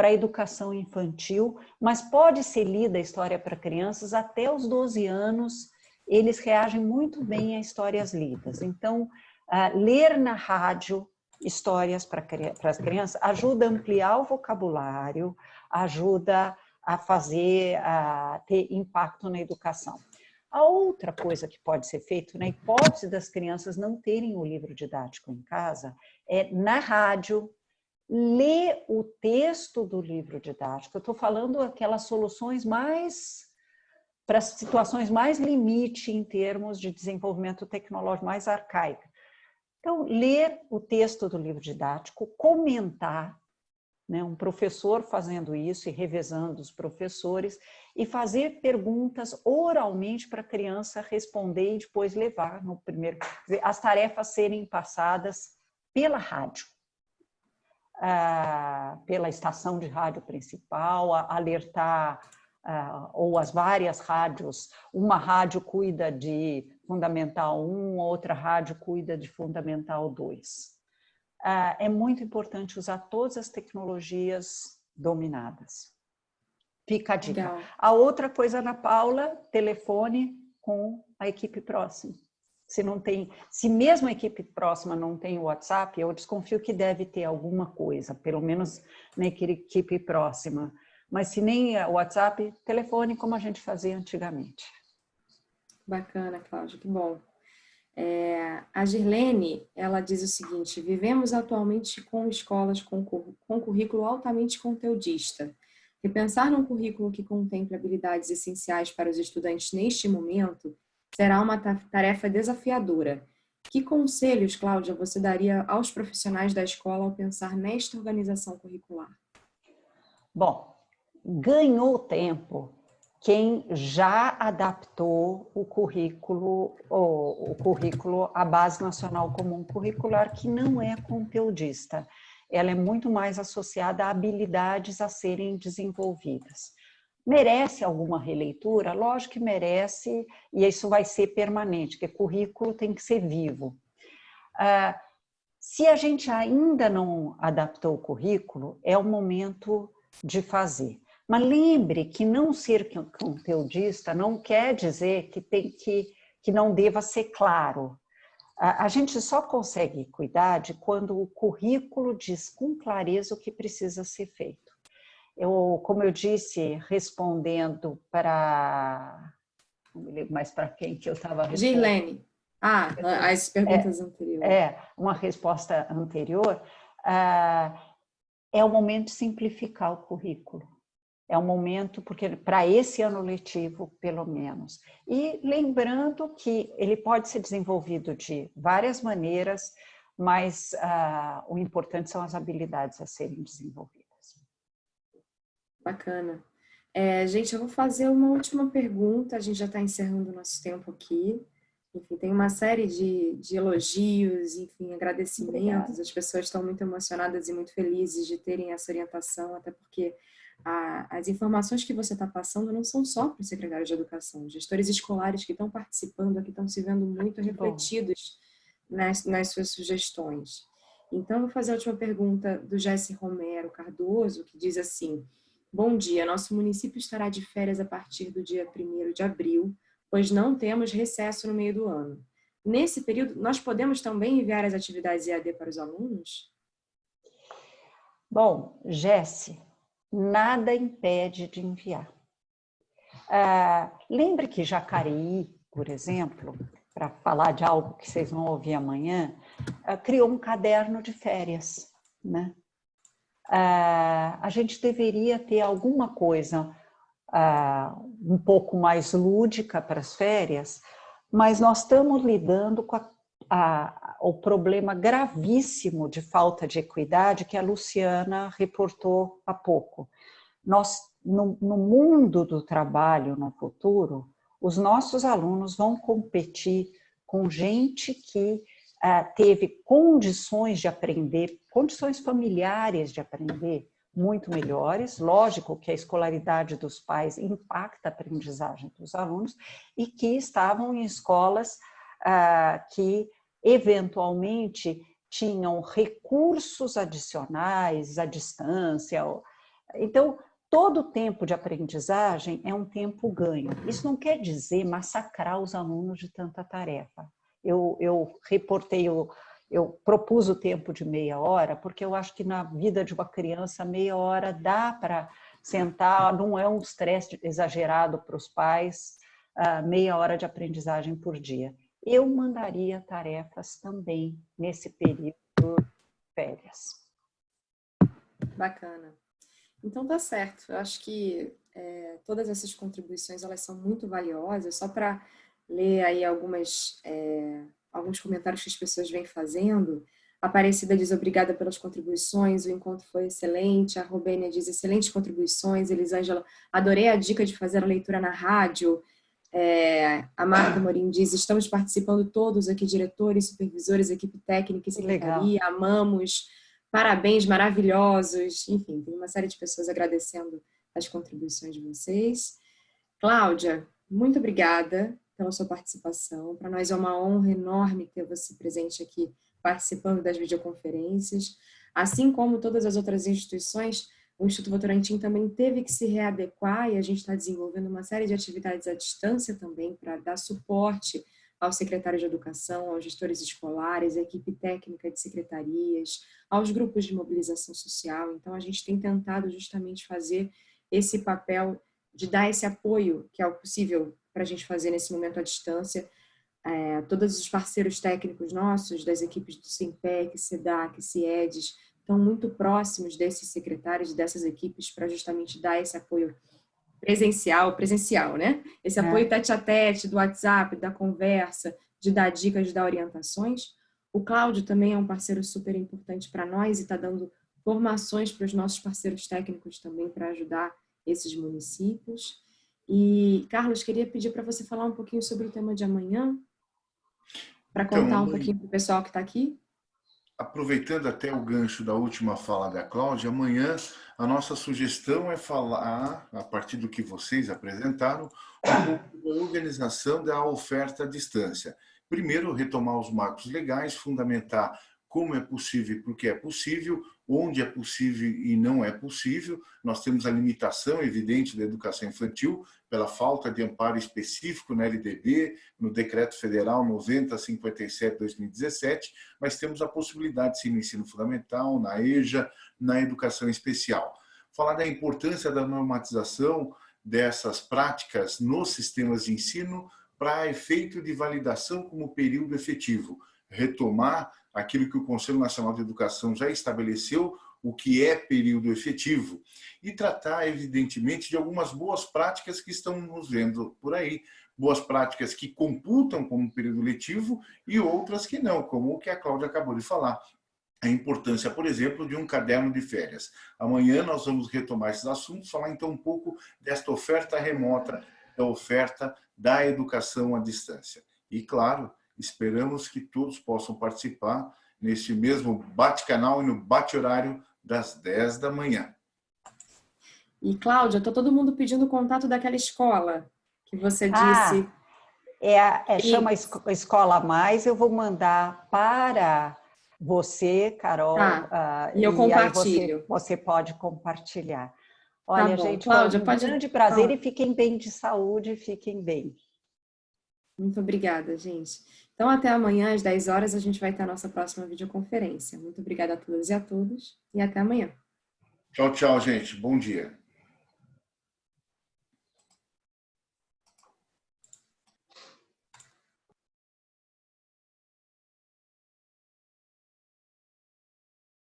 para a educação infantil, mas pode ser lida a história para crianças até os 12 anos eles reagem muito bem a histórias lidas. Então, uh, ler na rádio histórias para as crianças ajuda a ampliar o vocabulário, ajuda a fazer, a ter impacto na educação. A outra coisa que pode ser feita, na hipótese das crianças não terem o livro didático em casa, é na rádio, ler o texto do livro didático. Eu estou falando aquelas soluções mais para situações mais limite em termos de desenvolvimento tecnológico, mais arcaica. Então, ler o texto do livro didático, comentar, né, um professor fazendo isso e revezando os professores, e fazer perguntas oralmente para a criança responder e depois levar no primeiro... As tarefas serem passadas pela rádio, pela estação de rádio principal, alertar ah, ou as várias rádios, uma rádio cuida de Fundamental 1, outra rádio cuida de Fundamental 2. Ah, é muito importante usar todas as tecnologias dominadas. Fica a dica. Legal. A outra coisa, Ana Paula, telefone com a equipe próxima. Se não tem, se mesmo a equipe próxima não tem o WhatsApp, eu desconfio que deve ter alguma coisa, pelo menos na equipe próxima. Mas se nem o WhatsApp, telefone como a gente fazia antigamente. Bacana, Cláudia, que bom. É, a Girlene, ela diz o seguinte, vivemos atualmente com escolas com, com currículo altamente conteudista. Repensar num currículo que contemple habilidades essenciais para os estudantes neste momento será uma tarefa desafiadora. Que conselhos, Cláudia, você daria aos profissionais da escola ao pensar nesta organização curricular? Bom, ganhou tempo quem já adaptou o currículo, o, o currículo à Base Nacional Comum Curricular, que não é conteudista ela é muito mais associada a habilidades a serem desenvolvidas. Merece alguma releitura? Lógico que merece, e isso vai ser permanente, porque currículo tem que ser vivo. Ah, se a gente ainda não adaptou o currículo, é o momento de fazer. Mas lembre que não ser conteudista não quer dizer que, tem que, que não deva ser claro. A, gente só consegue cuidar de quando o currículo diz com clareza o que precisa ser feito. Eu, como eu disse, respondendo para... Não me lembro mais para quem que eu estava respondendo. Girlene. Ah, as perguntas é, anteriores. É, uma resposta anterior. Ah, é o momento de simplificar o currículo é um momento, porque para esse ano letivo, pelo menos. E lembrando que ele pode ser desenvolvido de várias maneiras, mas uh, o importante são as habilidades a serem desenvolvidas. Bacana. É, gente, eu vou fazer uma última pergunta, a gente já está encerrando o nosso tempo aqui. Enfim, tem uma série de, de elogios, enfim, agradecimentos. Obrigada. As pessoas estão muito emocionadas e muito felizes de terem essa orientação, até porque a, as informações que você está passando não são só para o secretário de educação, gestores escolares que estão participando aqui estão se vendo muito refletidos nas, nas, suas sugestões. Então, eu vou fazer a última pergunta do Jesse Romero Cardoso, que diz assim, Bom dia, nosso município estará de férias a partir do dia 1 de abril, pois não temos recesso no meio do ano. Nesse período, nós podemos também enviar as atividades EAD para os alunos? Bom, Jesse, nada impede de enviar. Ah, lembre que Jacareí, por exemplo, para falar de algo que vocês vão ouvir amanhã, ah, criou um caderno de férias. Né? Ah, a gente deveria ter alguma coisa ah, um pouco mais lúdica para as férias, mas nós estamos lidando com a a, o problema gravíssimo de falta de equidade que a Luciana reportou há pouco. Nós, no, no mundo do trabalho no futuro, os nossos alunos vão competir com gente que uh, teve condições de aprender, condições familiares de aprender muito melhores. Lógico que a escolaridade dos pais impacta a aprendizagem dos alunos e que estavam em escolas uh, que eventualmente tinham recursos adicionais à distância. Então, todo tempo de aprendizagem é um tempo ganho. Isso não quer dizer massacrar os alunos de tanta tarefa. Eu, eu reportei, eu, eu propus o tempo de meia hora, porque eu acho que na vida de uma criança, meia hora dá para sentar, não é um estresse exagerado para os pais, uh, meia hora de aprendizagem por dia. Eu mandaria tarefas também nesse período férias. Bacana. Então tá certo. Eu acho que é, todas essas contribuições elas são muito valiosas. Só para ler aí algumas é, alguns comentários que as pessoas vêm fazendo. Aparecida diz obrigada pelas contribuições, o encontro foi excelente. A Robênia diz excelentes contribuições. Elisângela, adorei a dica de fazer a leitura na rádio. É, a Marta Morim diz, estamos participando todos aqui, diretores, supervisores, equipe técnica e secretaria, Legal. amamos, parabéns, maravilhosos. Enfim, tem uma série de pessoas agradecendo as contribuições de vocês. Cláudia, muito obrigada pela sua participação. Para nós é uma honra enorme ter você presente aqui, participando das videoconferências. Assim como todas as outras instituições, o Instituto Votorantim também teve que se readequar e a gente está desenvolvendo uma série de atividades à distância também para dar suporte aos secretários de educação, aos gestores escolares, à equipe técnica de secretarias, aos grupos de mobilização social. Então, a gente tem tentado justamente fazer esse papel de dar esse apoio que é o possível para a gente fazer nesse momento à distância. É, todos os parceiros técnicos nossos, das equipes do SIMPEC, SEDAC, CIEDES, estão muito próximos desses secretários dessas equipes para justamente dar esse apoio presencial, presencial, né? Esse é. apoio tete a tete, do WhatsApp, da conversa, de dar dicas, de dar orientações. O Cláudio também é um parceiro super importante para nós e está dando formações para os nossos parceiros técnicos também para ajudar esses municípios. E, Carlos, queria pedir para você falar um pouquinho sobre o tema de amanhã, para contar então, um pouquinho para o pessoal que está aqui aproveitando até o gancho da última fala da Cláudia, amanhã a nossa sugestão é falar, a partir do que vocês apresentaram, da organização da oferta à distância. Primeiro, retomar os marcos legais, fundamentar como é possível, porque é possível, onde é possível e não é possível. Nós temos a limitação evidente da educação infantil pela falta de amparo específico na LDB, no Decreto Federal 9057-2017, mas temos a possibilidade de ser no ensino fundamental, na EJA, na educação especial. Falar da importância da normatização dessas práticas nos sistemas de ensino para efeito de validação como período efetivo, retomar aquilo que o Conselho Nacional de Educação já estabeleceu, o que é período efetivo, e tratar, evidentemente, de algumas boas práticas que estão nos vendo por aí, boas práticas que computam como período letivo e outras que não, como o que a Cláudia acabou de falar. A importância, por exemplo, de um caderno de férias. Amanhã nós vamos retomar esses assuntos, falar então um pouco desta oferta remota, da oferta da educação à distância. E, claro, Esperamos que todos possam participar neste mesmo bate-canal e no bate-horário das 10 da manhã. E, Cláudia, está todo mundo pedindo o contato daquela escola que você ah, disse. É, é e... chama Escola Mais, eu vou mandar para você, Carol. Tá. Uh, e eu e compartilho. Você, você, pode compartilhar. Olha, tá gente, Cláudia, um grande prazer e fiquem bem de saúde, fiquem bem. Muito obrigada, gente. Então, até amanhã, às 10 horas, a gente vai ter a nossa próxima videoconferência. Muito obrigada a todas e a todos e até amanhã. Tchau, tchau, gente. Bom dia.